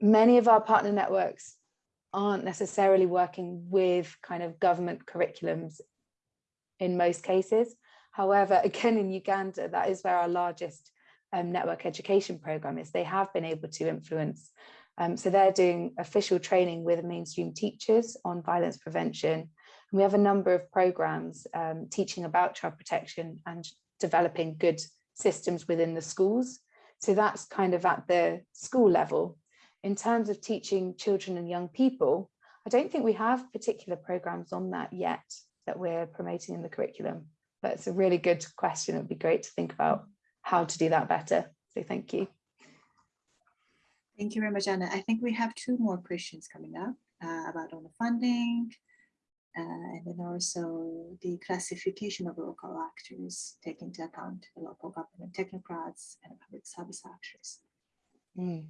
many of our partner networks aren't necessarily working with kind of government curriculums in most cases. However, again, in Uganda, that is where our largest um, network education program is. They have been able to influence. Um, so they're doing official training with mainstream teachers on violence prevention And we have a number of programs um, teaching about child protection and developing good systems within the schools. So that's kind of at the school level. In terms of teaching children and young people, I don't think we have particular programs on that yet that we're promoting in the curriculum. But it's a really good question. It would be great to think about how to do that better. So thank you. Thank you very much, Anna. I think we have two more questions coming up uh, about funding, uh, and then also the classification of local actors, taking into account the local government technocrats and public service actors. Mm.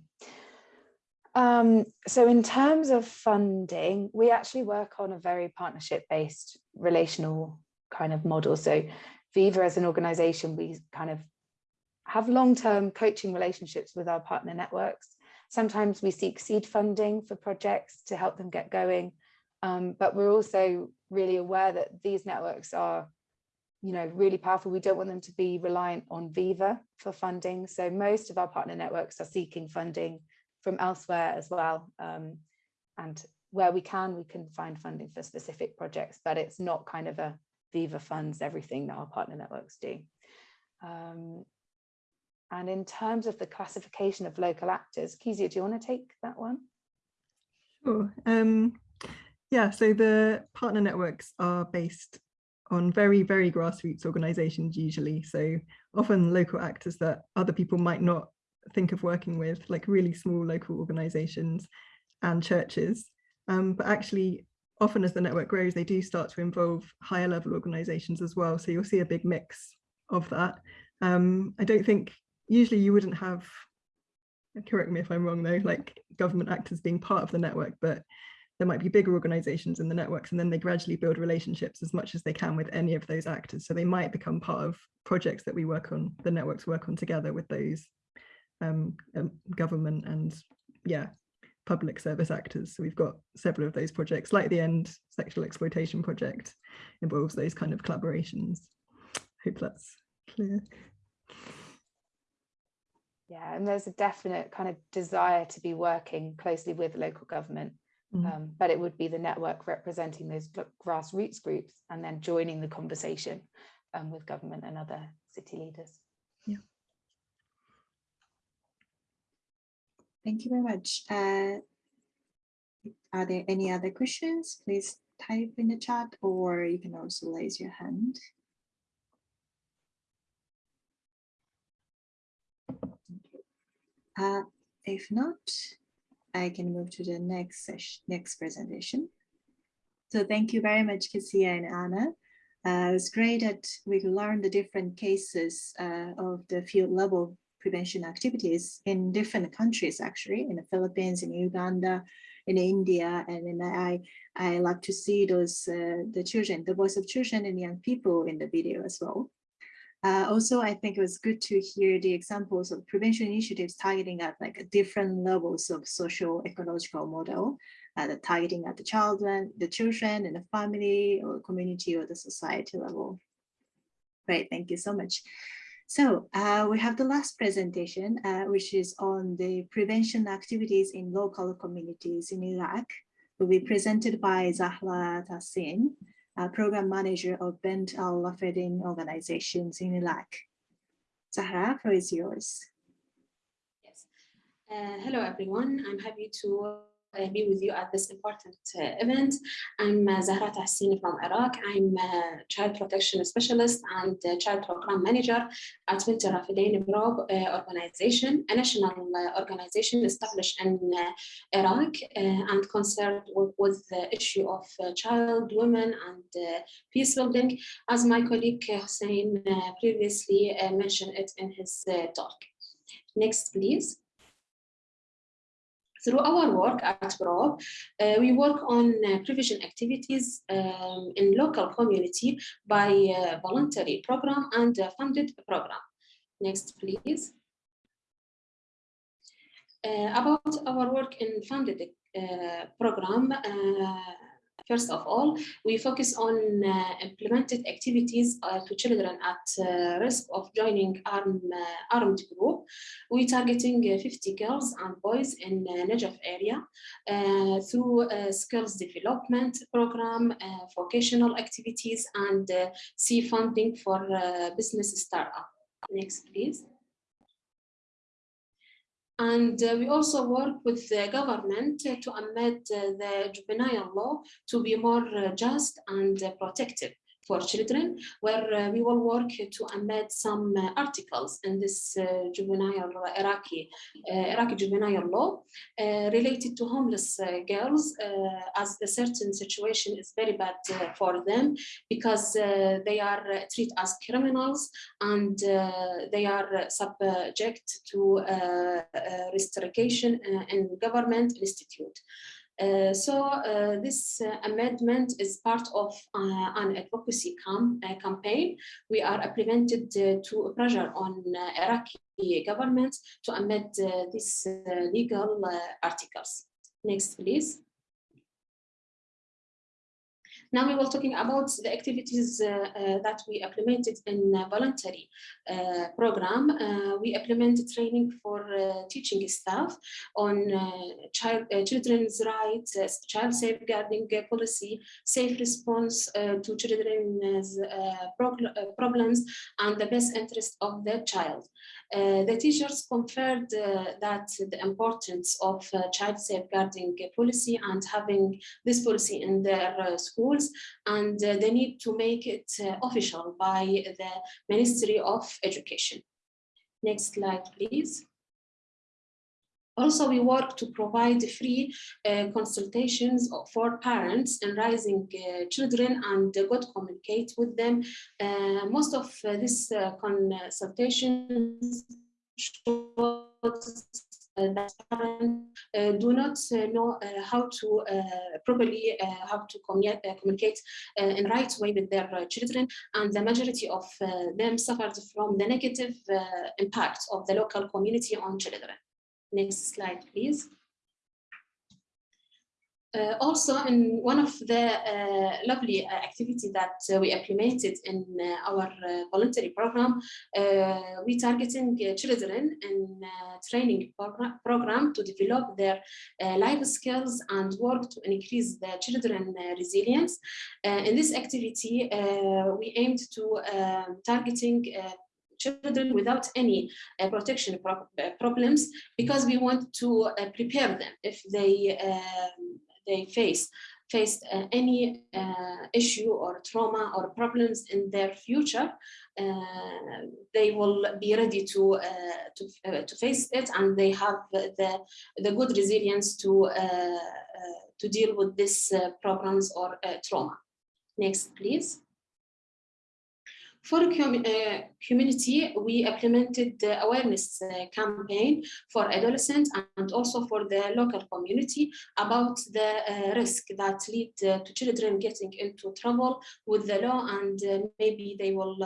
Um, so in terms of funding, we actually work on a very partnership-based relational kind of model. So Viva as an organization, we kind of have long-term coaching relationships with our partner networks. Sometimes we seek seed funding for projects to help them get going. Um, but we're also really aware that these networks are, you know, really powerful. We don't want them to be reliant on Viva for funding. So most of our partner networks are seeking funding from elsewhere as well. Um, and where we can, we can find funding for specific projects, but it's not kind of a Viva funds everything that our partner networks do. Um, and in terms of the classification of local actors, Kezia, do you want to take that one? Sure. Um, yeah, so the partner networks are based on very, very grassroots organizations usually. So often local actors that other people might not think of working with, like really small local organizations and churches. Um, but actually, often as the network grows, they do start to involve higher level organizations as well. So you'll see a big mix of that. Um, I don't think, usually you wouldn't have, correct me if I'm wrong though, like government actors being part of the network, but there might be bigger organizations in the networks and then they gradually build relationships as much as they can with any of those actors. So they might become part of projects that we work on, the networks work on together with those um, um, government and yeah, public service actors. So we've got several of those projects, like the End Sexual Exploitation Project involves those kind of collaborations. Hope that's clear. Yeah, and there's a definite kind of desire to be working closely with local government Mm. Um, but it would be the network representing those grassroots groups and then joining the conversation um, with government and other city leaders. Yeah. Thank you very much. Uh, are there any other questions? Please type in the chat or you can also raise your hand. Uh, if not, I can move to the next session, next presentation. So thank you very much, Kezia and Anna. Uh, it's great that we learn the different cases uh, of the field level prevention activities in different countries, actually, in the Philippines, in Uganda, in India, and then I I like to see those uh, the children, the voice of children and young people in the video as well. Uh, also, I think it was good to hear the examples of prevention initiatives targeting at like different levels of social ecological model, uh, the targeting at the children, the children and the family or community or the society level. Great, thank you so much. So uh, we have the last presentation, uh, which is on the prevention activities in local communities in Iraq, will be presented by Zahra Tassin. Uh, program manager of Bent Al-Rafedain organizations in Iraq. Zahra, floor is yours. Yes. Uh, hello, everyone. I'm happy to uh, be with you at this important uh, event. I'm uh, Zahra Tahsini from Iraq. I'm a child protection specialist and child program manager at Bint Rafidin BROB uh, organization, a national uh, organization established in uh, Iraq and concerned with, with, the issue of child, women, and peace building, as my colleague Hussein previously mentioned it in his talk. Next, please. Through our work at BROB, uh, we work on uh, prevention activities um, in local community by uh, voluntary program and funded program. Next, please. Uh, about our work in funded uh, program, uh, First of all, we focus on uh, implemented activities uh, to children at uh, risk of joining arm, armed group. We're targeting 50 girls and boys in uh, Najaf area through skills development program, vocational activities, and C funding for business startup. Next, please. And uh, we also work with the government to amend uh, the juvenile law to be more uh, just and protective for children, where uh, we will work to amend some uh, articles in this uh, juvenile uh, Iraqi, uh, Iraqi juvenile law uh, related to homeless girls, as the certain situation is very bad for them because they are treated as criminals and they are subject to restriction in government institute. Uh, so uh, this uh, amendment is part of uh, an advocacy cam uh, campaign. We are implemented to pressure on Iraqi government to amend these legal articles. Next, please. Now we were talking about the activities uh, uh, that we implemented in voluntary uh, program. we implemented training for teaching staff on child, children's rights, child safeguarding policy, safe response to children's problems, and the best interest of the child. Uh, the teachers conferred uh, that the importance of uh, child safeguarding policy and having this policy in their uh, and uh, they need to make it official by the Ministry of Education. Next slide, please. Also, we work to provide free uh, consultations for parents and raising uh, children and uh, good communicate with them. Uh, most of uh, these uh, consultations that uh, parents do not uh, know uh, how to properly how to communicate, communicate in right way with their children and the majority of them suffered from the negative impact of the local community on children. Next slide, please. Uh, also, in one of the uh, lovely uh, that uh, we implemented in uh, our uh, voluntary program, we targeting children in training program, to develop their life skills and work to increase the children resilience. in this activity, we aimed to um, targeting children without any uh, protection pro uh, problems because we want to uh, prepare them if they um, they face faced uh, any uh, issue or trauma or problems in their future, uh, they will be ready to to, to face it and they have the the good resilience to to deal with these problems or trauma. Next, please. For uh, community, we implemented the awareness uh, campaign for adolescents and also for the local community about the uh, risk that lead to children getting into trouble with the law and maybe they will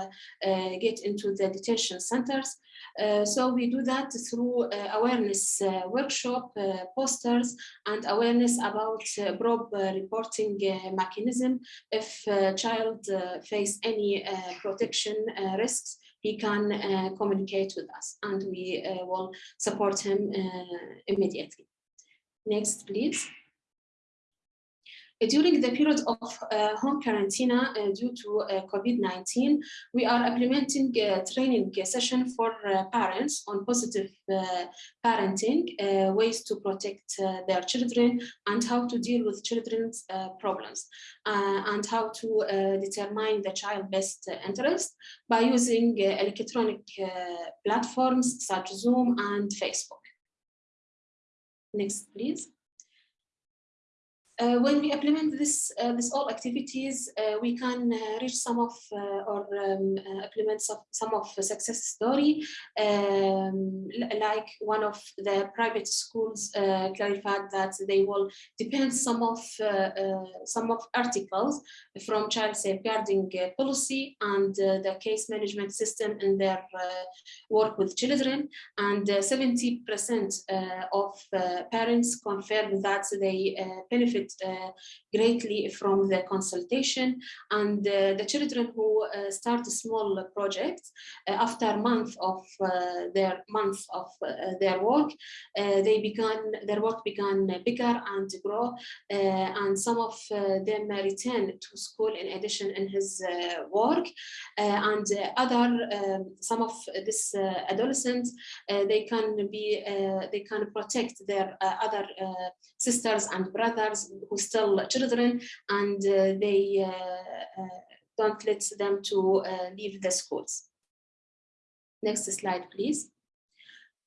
get into the detention centers. Uh, so we do that through uh, awareness uh, workshop, posters, and awareness about BROB reporting mechanism. If a child face any protection risks, he can uh, communicate with us and we uh, will support him uh, immediately. Next, please. Uh, during the period of uh, home quarantine uh, due to uh, COVID-19, we are implementing a training session for uh, parents on positive parenting, ways to protect their children and how to deal with children's problems and how to determine the child's best interest by using electronic platforms such as Zoom and Facebook. Next, please. Uh, when we implement this, uh, this all activities, uh, we can uh, reach some of uh, or um, uh, implement some, some of success story, um, like one of the private schools clarified that they will depend some of some of articles from child safeguarding policy and the case management system in their work with children, and 70% of parents confirmed that they benefit uh, greatly from the consultation. And uh, the children who uh, start small projects uh, after a month of uh, their month of uh, their work they began their work began bigger and grow and some of them return to school in addition in his work. And other um, some of this adolescents they can be they can protect their other sisters and brothers who still children and uh, they uh, uh, don't let them to leave the schools. Next slide, please.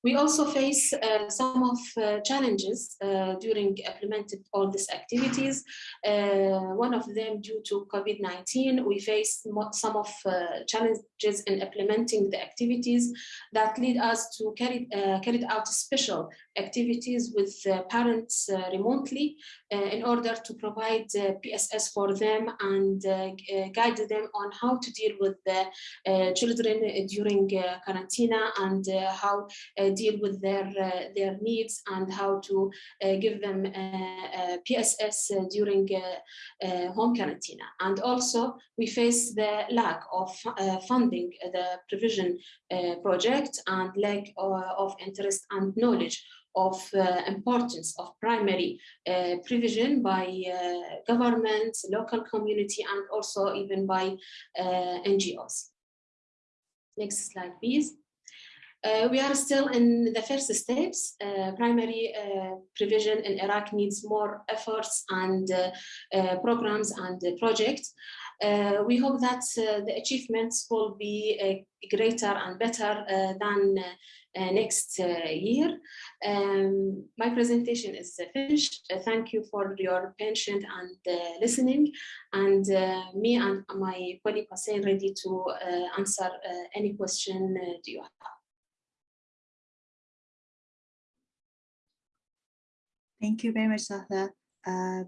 We also face uh, some of uh, challenges uh, during implementing all these activities. Uh, one of them due to COVID-19, we face some of uh, challenges in implementing the activities that lead us to carry uh, carried out special activities with parents remotely in order to provide PSS for them and guide them on how to deal with the children during quarantine and how deal with their uh, their needs and how to uh, give them uh, PSS during home quarantine. And also we face the lack of funding the provision project and lack of interest and knowledge of uh, importance of primary uh, provision by uh, governments, local community, and also even by NGOs. Next slide, please. Uh, we are still in the first steps. Uh, primary uh, provision in Iraq needs more efforts and uh, uh, programs and projects. Uh, we hope that the achievements will be greater and better than next year. Um, my presentation is finished. thank you for your patience and listening. And me and my colleague are ready to answer any question do you have. Thank you very much, Satha. Uh,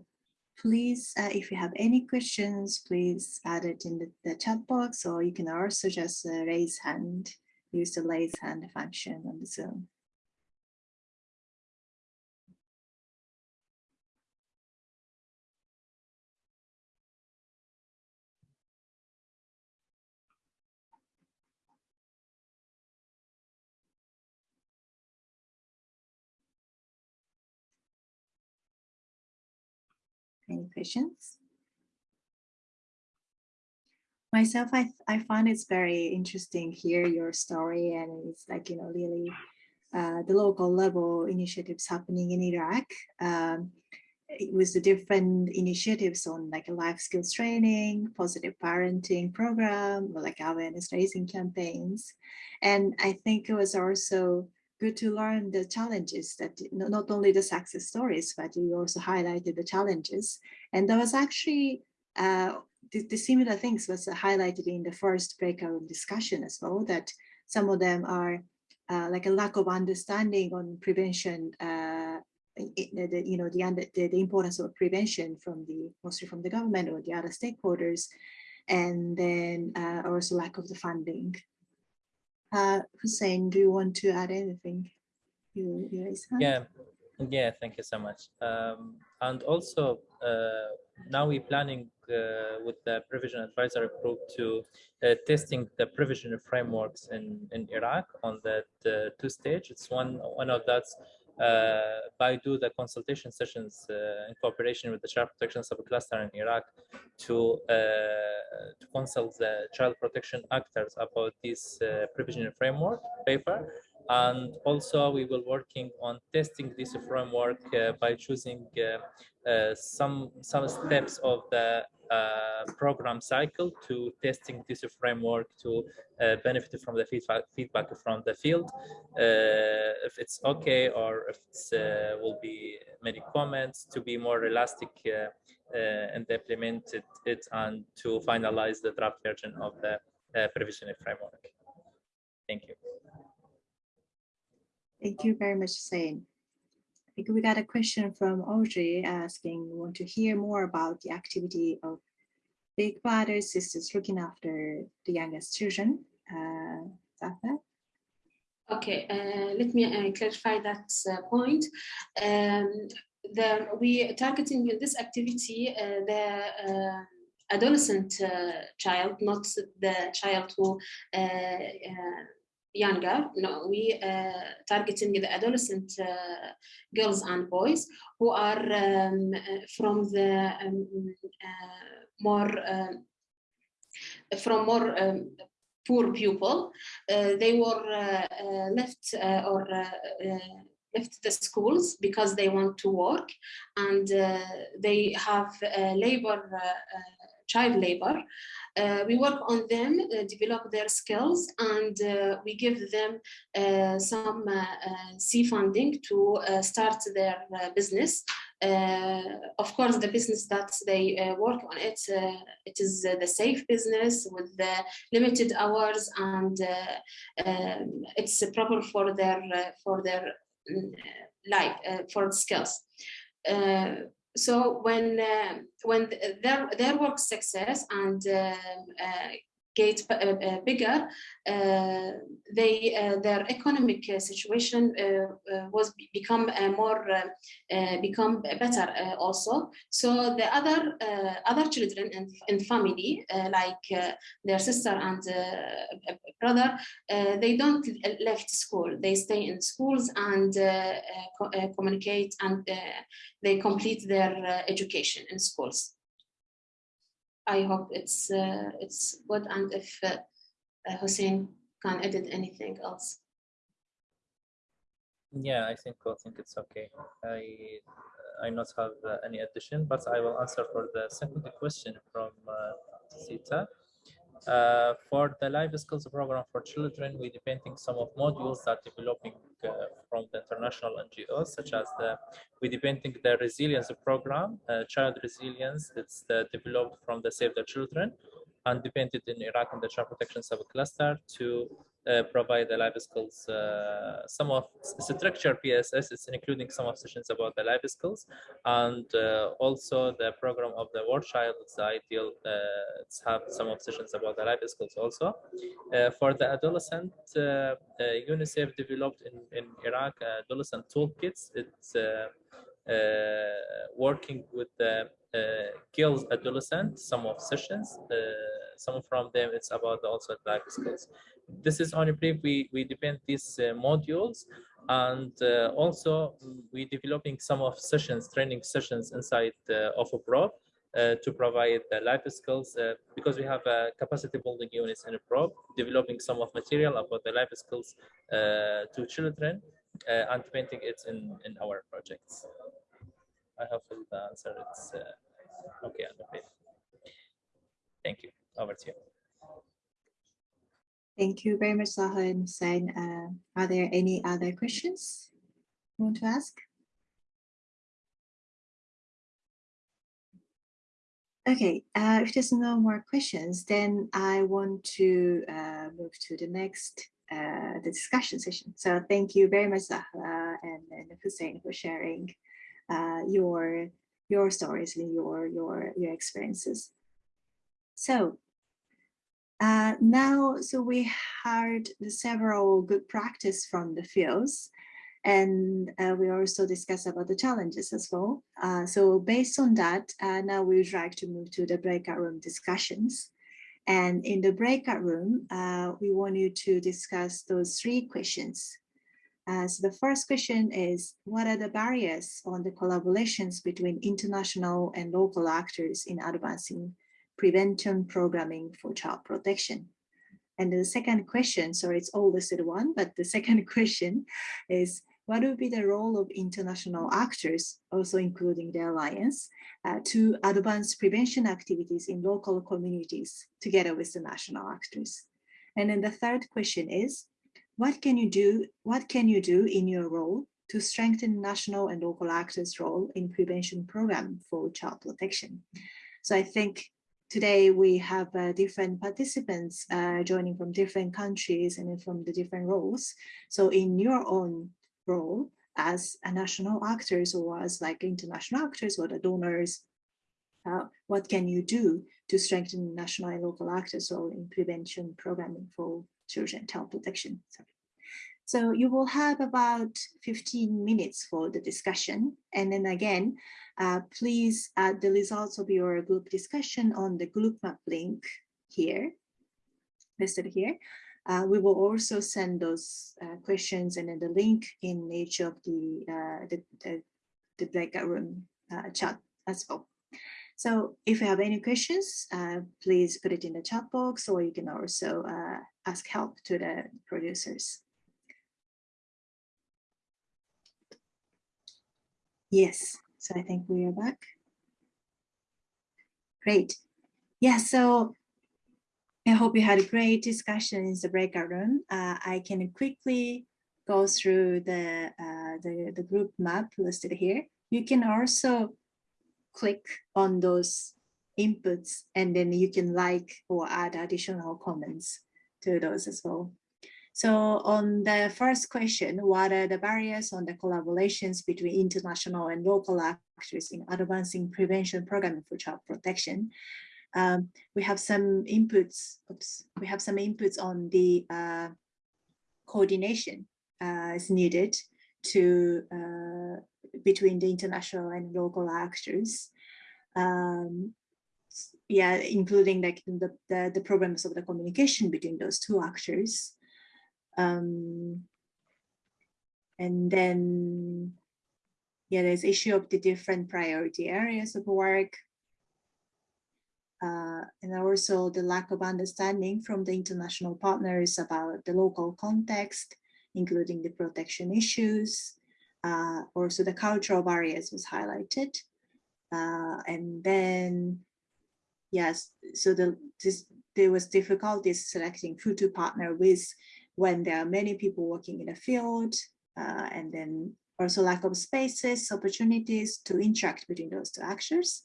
please, uh, if you have any questions, please add it in the, the chat box, or you can also just uh, raise hand, use the raise hand function on the Zoom. Any questions? Myself, I, I find it's very interesting hear your story and it's like, you know, really uh, the local level initiatives happening in Iraq um, with the different initiatives on like a life skills training, positive parenting program, like awareness raising campaigns. And I think it was also good to learn the challenges that not only the success stories, but you also highlighted the challenges. And there was actually uh, the, the, similar things was highlighted in the first breakout discussion as well, that some of them are uh, like a lack of understanding on prevention, uh, it, the, you know, the, the, the importance of prevention from the, mostly from the government or the other stakeholders, and then uh, also lack of the funding. Uh, Hussein, do you want to add anything? You, you raise? Yeah, yeah, thank you so much. Um, and also, uh, now we're planning uh, with the provision advisory group to uh, testing the provision frameworks in, in Iraq on that uh, two stage. It's one one of that's by do the consultation sessions uh, in cooperation with the child protection subcluster in Iraq to uh, to consult the child protection actors about this uh, provisional framework paper. And also we will working on testing this framework uh, by choosing uh, uh, some some steps of the uh, Uh, program cycle to testing this framework to uh, benefit from the feedback feedback from the field. Uh, if it's okay or if it uh, will be many comments to be more elastic uh, and implemented it and to finalize the draft version of the provisional framework. Thank you. Thank you very much, Hussein. We got a question from Audrey asking, want to hear more about the activity of big brothers, sisters looking after the youngest children. Uh, Okay, uh, let me uh, clarify that uh, point. Um, the, we are targeting this activity uh, the uh, adolescent uh, child, not the child who younger. No, we uh, targeting the adolescent uh, girls and boys who are um, from the um, uh, more um, from more um, poor people. Uh, they were uh, uh, left or left the schools because they want to work and they have labor child labor. Uh, we work on them, uh, develop their skills, and uh, we give them uh, some uh, uh, C funding to start their business. of course, the business that they work on it, it is the safe business with the limited hours, and um, it's proper for their for their life for skills so when uh, when their their work success and um, uh, get uh, uh, bigger, uh, they uh, their economic uh, situation uh, was become more become better also. So the other other children and in family like their sister and brother, they don't left school. They stay in schools and co communicate and they complete their education in schools. I hope it's uh, it's good and if uh, uh, Hussein can edit anything else. Yeah, I think I think it's okay. I I not have uh, any addition, but I will answer for the second question from uh, Sita. Uh, for the life skills program for children, we depending some of modules that developing uh, from the international NGOs, such as the we depending the resilience program, uh, child resilience. The, developed from the Save the Children and depended in Iraq and the child protection subcluster to provide the life skills, uh, some of the structure PSS is including some of sessions about the life skills and uh, also the program of the War Child is ideal uh, it's have some of sessions about the life skills also. Uh, for the adolescent, uh, UNICEF developed in, in Iraq adolescent toolkits. It's working with the girls adolescent, some of sessions, some from them it's about also life skills this is only brief. We, we depend these uh, modules and uh, also we developing some of sessions, training sessions inside uh, of a BROB uh, to provide the life skills uh, because we have a capacity building units in a BROB, developing some of material about the life skills uh, to children and implementing it in, in our projects. I hope the answer is okay. Thank you. Over to you. Thank you very much, Zaha and Hussein. Uh, are there any other questions you want to ask? Okay, uh, if there's no more questions, then I want to uh, move to the next uh, the discussion session. So thank you very much, Zahra and, and Hussein, for sharing uh, your your stories and your your your experiences. So uh, now, so we heard several good practice from the fields and uh, we also discussed about the challenges as well. Uh, so based on that, uh, now we would like to move to the breakout room discussions. And in the breakout room, uh, we want you to discuss those three questions. Uh, so the first question is, what are the barriers on the collaborations between international and local actors in advancing prevention programming for child protection? And the second question, sorry, it's all listed one, but the second question is, what would be the role of international actors, also including the alliance, uh, to advance prevention activities in local communities together with the national actors? And then the third question is, what can you do, what can you do in your role to strengthen national and local actors' role in prevention program for child protection? So I think today we have uh, different participants uh, joining from different countries and from the different roles. So in your own role as a national actors or as like international actors or the donors, uh, what can you do to strengthen national and local actors role in prevention programming for children child protection? Sorry. So you will have about 15 minutes for the discussion. And then again, uh, please add the results of your group discussion on the group map link here, listed here. Uh, we will also send those uh, questions and then the link in each of the, uh, the, the, the, breakout room uh, chat as well. So if you have any questions, uh, please put it in the chat box or you can also uh, ask help to the producers. Yes, so I think we are back. Great. Yeah, so I hope you had a great discussion in the breakout room. Uh, I can quickly go through the, uh, the, the group map listed here. You can also click on those inputs and then you can like or add additional comments to those as well. So on the first question, what are the barriers on the collaborations between international and local actors in advancing prevention programming for child protection? Um, we have some inputs, oops, we have some inputs on the uh, coordination uh, is needed to uh, between the international and local actors. Um, yeah, including like the, the, the problems of the communication between those two actors. Um, and then, yeah, there's issue of the different priority areas of work, uh, and also the lack of understanding from the international partners about the local context, including the protection issues. Uh, also the cultural barriers was highlighted. Uh, and then, yes, so the, this, there was difficulties selecting who to partner with when there are many people working in a field, uh, and then also lack of spaces, opportunities to interact between those two actors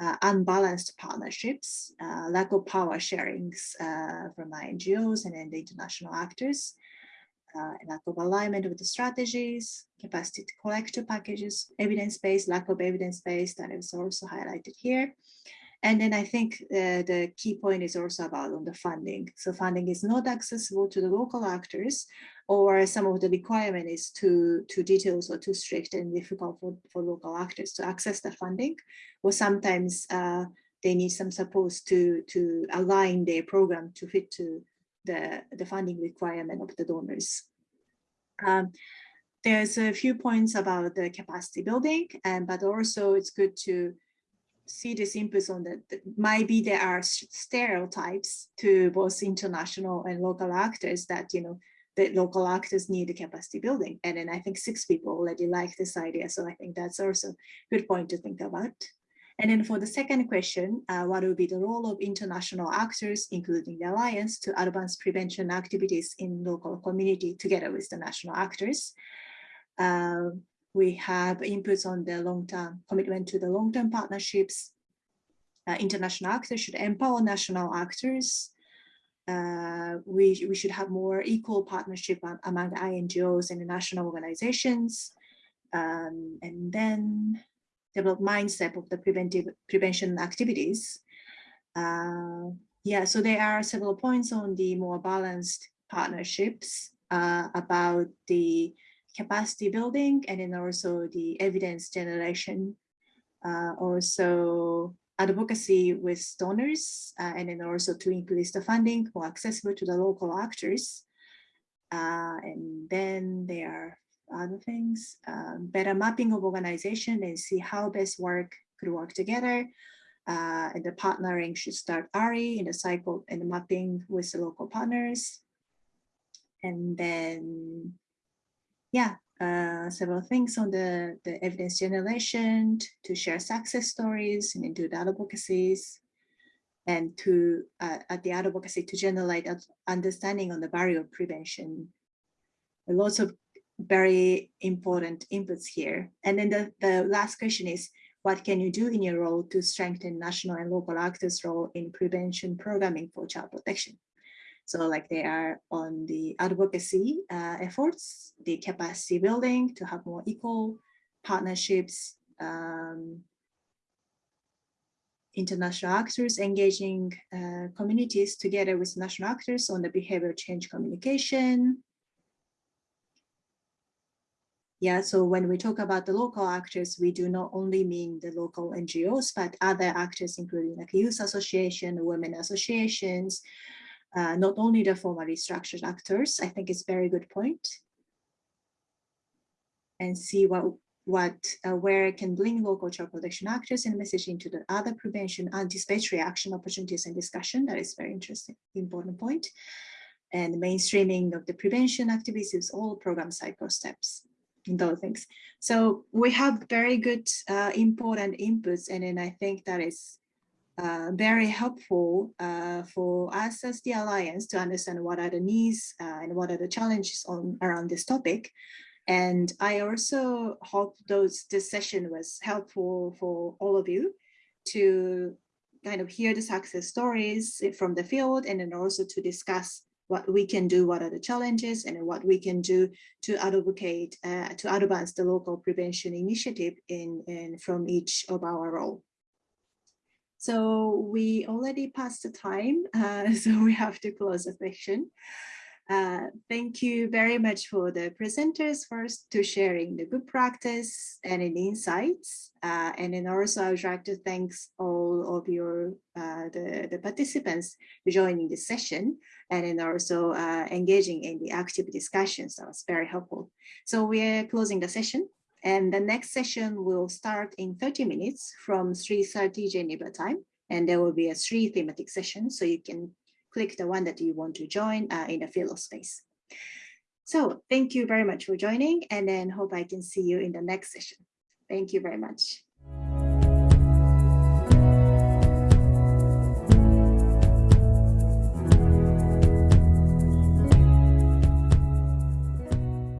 uh, unbalanced partnerships, uh, lack of power sharings uh, from NGOs and then the international actors, uh, lack of alignment with the strategies, capacity to collect packages, evidence-based, lack of evidence-based, that is also highlighted here. And then I think uh, the key point is also about on the funding. So funding is not accessible to the local actors, or some of the requirement is too, too detailed or too strict and difficult for, for local actors to access the funding. Or sometimes uh, they need some support to, to align their program to fit to the, the funding requirement of the donors. Um, there's a few points about the capacity building, and but also it's good to see this inputs on that, maybe there are stereotypes to both international and local actors that, you know, the local actors need capacity building. And then I think six people already like this idea. So I think that's also a good point to think about. And then for the second question, uh, what will be the role of international actors, including the Alliance, to advance prevention activities in local community together with the national actors? Uh, we have inputs on the long-term commitment to the long-term partnerships. Uh, international actors should empower national actors. Uh, we, we should have more equal partnership among INGOs and national organizations. Um, and then develop mindset of the preventive prevention activities. Uh, yeah, so there are several points on the more balanced partnerships uh, about the capacity building and then also the evidence generation, uh, also advocacy with donors, uh, and then also to increase the funding more accessible to the local actors. Uh, and then there are other things, um, better mapping of organization and see how best work could work together. Uh, and the partnering should start early in the cycle and the mapping with the local partners. And then, yeah, uh, several things on the, the evidence generation to share success stories and do the advocacies and to uh, at the advocacy to generate understanding on the barrier of prevention. Lots of very important inputs here. And then the, the last question is, what can you do in your role to strengthen national and local actors' role in prevention programming for child protection? So like they are on the advocacy uh, efforts, the capacity building to have more equal partnerships, um, international actors engaging uh, communities together with national actors on the behavior change communication. Yeah, so when we talk about the local actors, we do not only mean the local NGOs, but other actors, including like youth association, women associations, uh, not only the formally structured actors. I think it's very good point. And see what what uh, where it can bring local child protection actors and messaging to the other prevention anticipatory action opportunities and discussion. That is very interesting, important point. And mainstreaming of the prevention activities all program cycle steps those things. So we have very good uh, important inputs, and then I think that is uh, very helpful uh, for us as the Alliance to understand what are the needs uh, and what are the challenges on around this topic. And I also hope those this session was helpful for all of you to kind of hear the success stories from the field and then also to discuss what we can do, what are the challenges and what we can do to advocate, uh, to advance the local prevention initiative in, in from each of our role. So we already passed the time, uh, so we have to close the session. Uh, thank you very much for the presenters first to sharing the good practice and in insights. Uh, and then also I would like to thank all of your, uh, the, the participants joining the session and then also uh, engaging in the active discussions. That was very helpful. So we're closing the session and the next session will start in 30 minutes from 3.30 Geneva time. And there will be a three thematic session so you can click the one that you want to join uh, in the field of space. So thank you very much for joining and then hope I can see you in the next session. Thank you very much.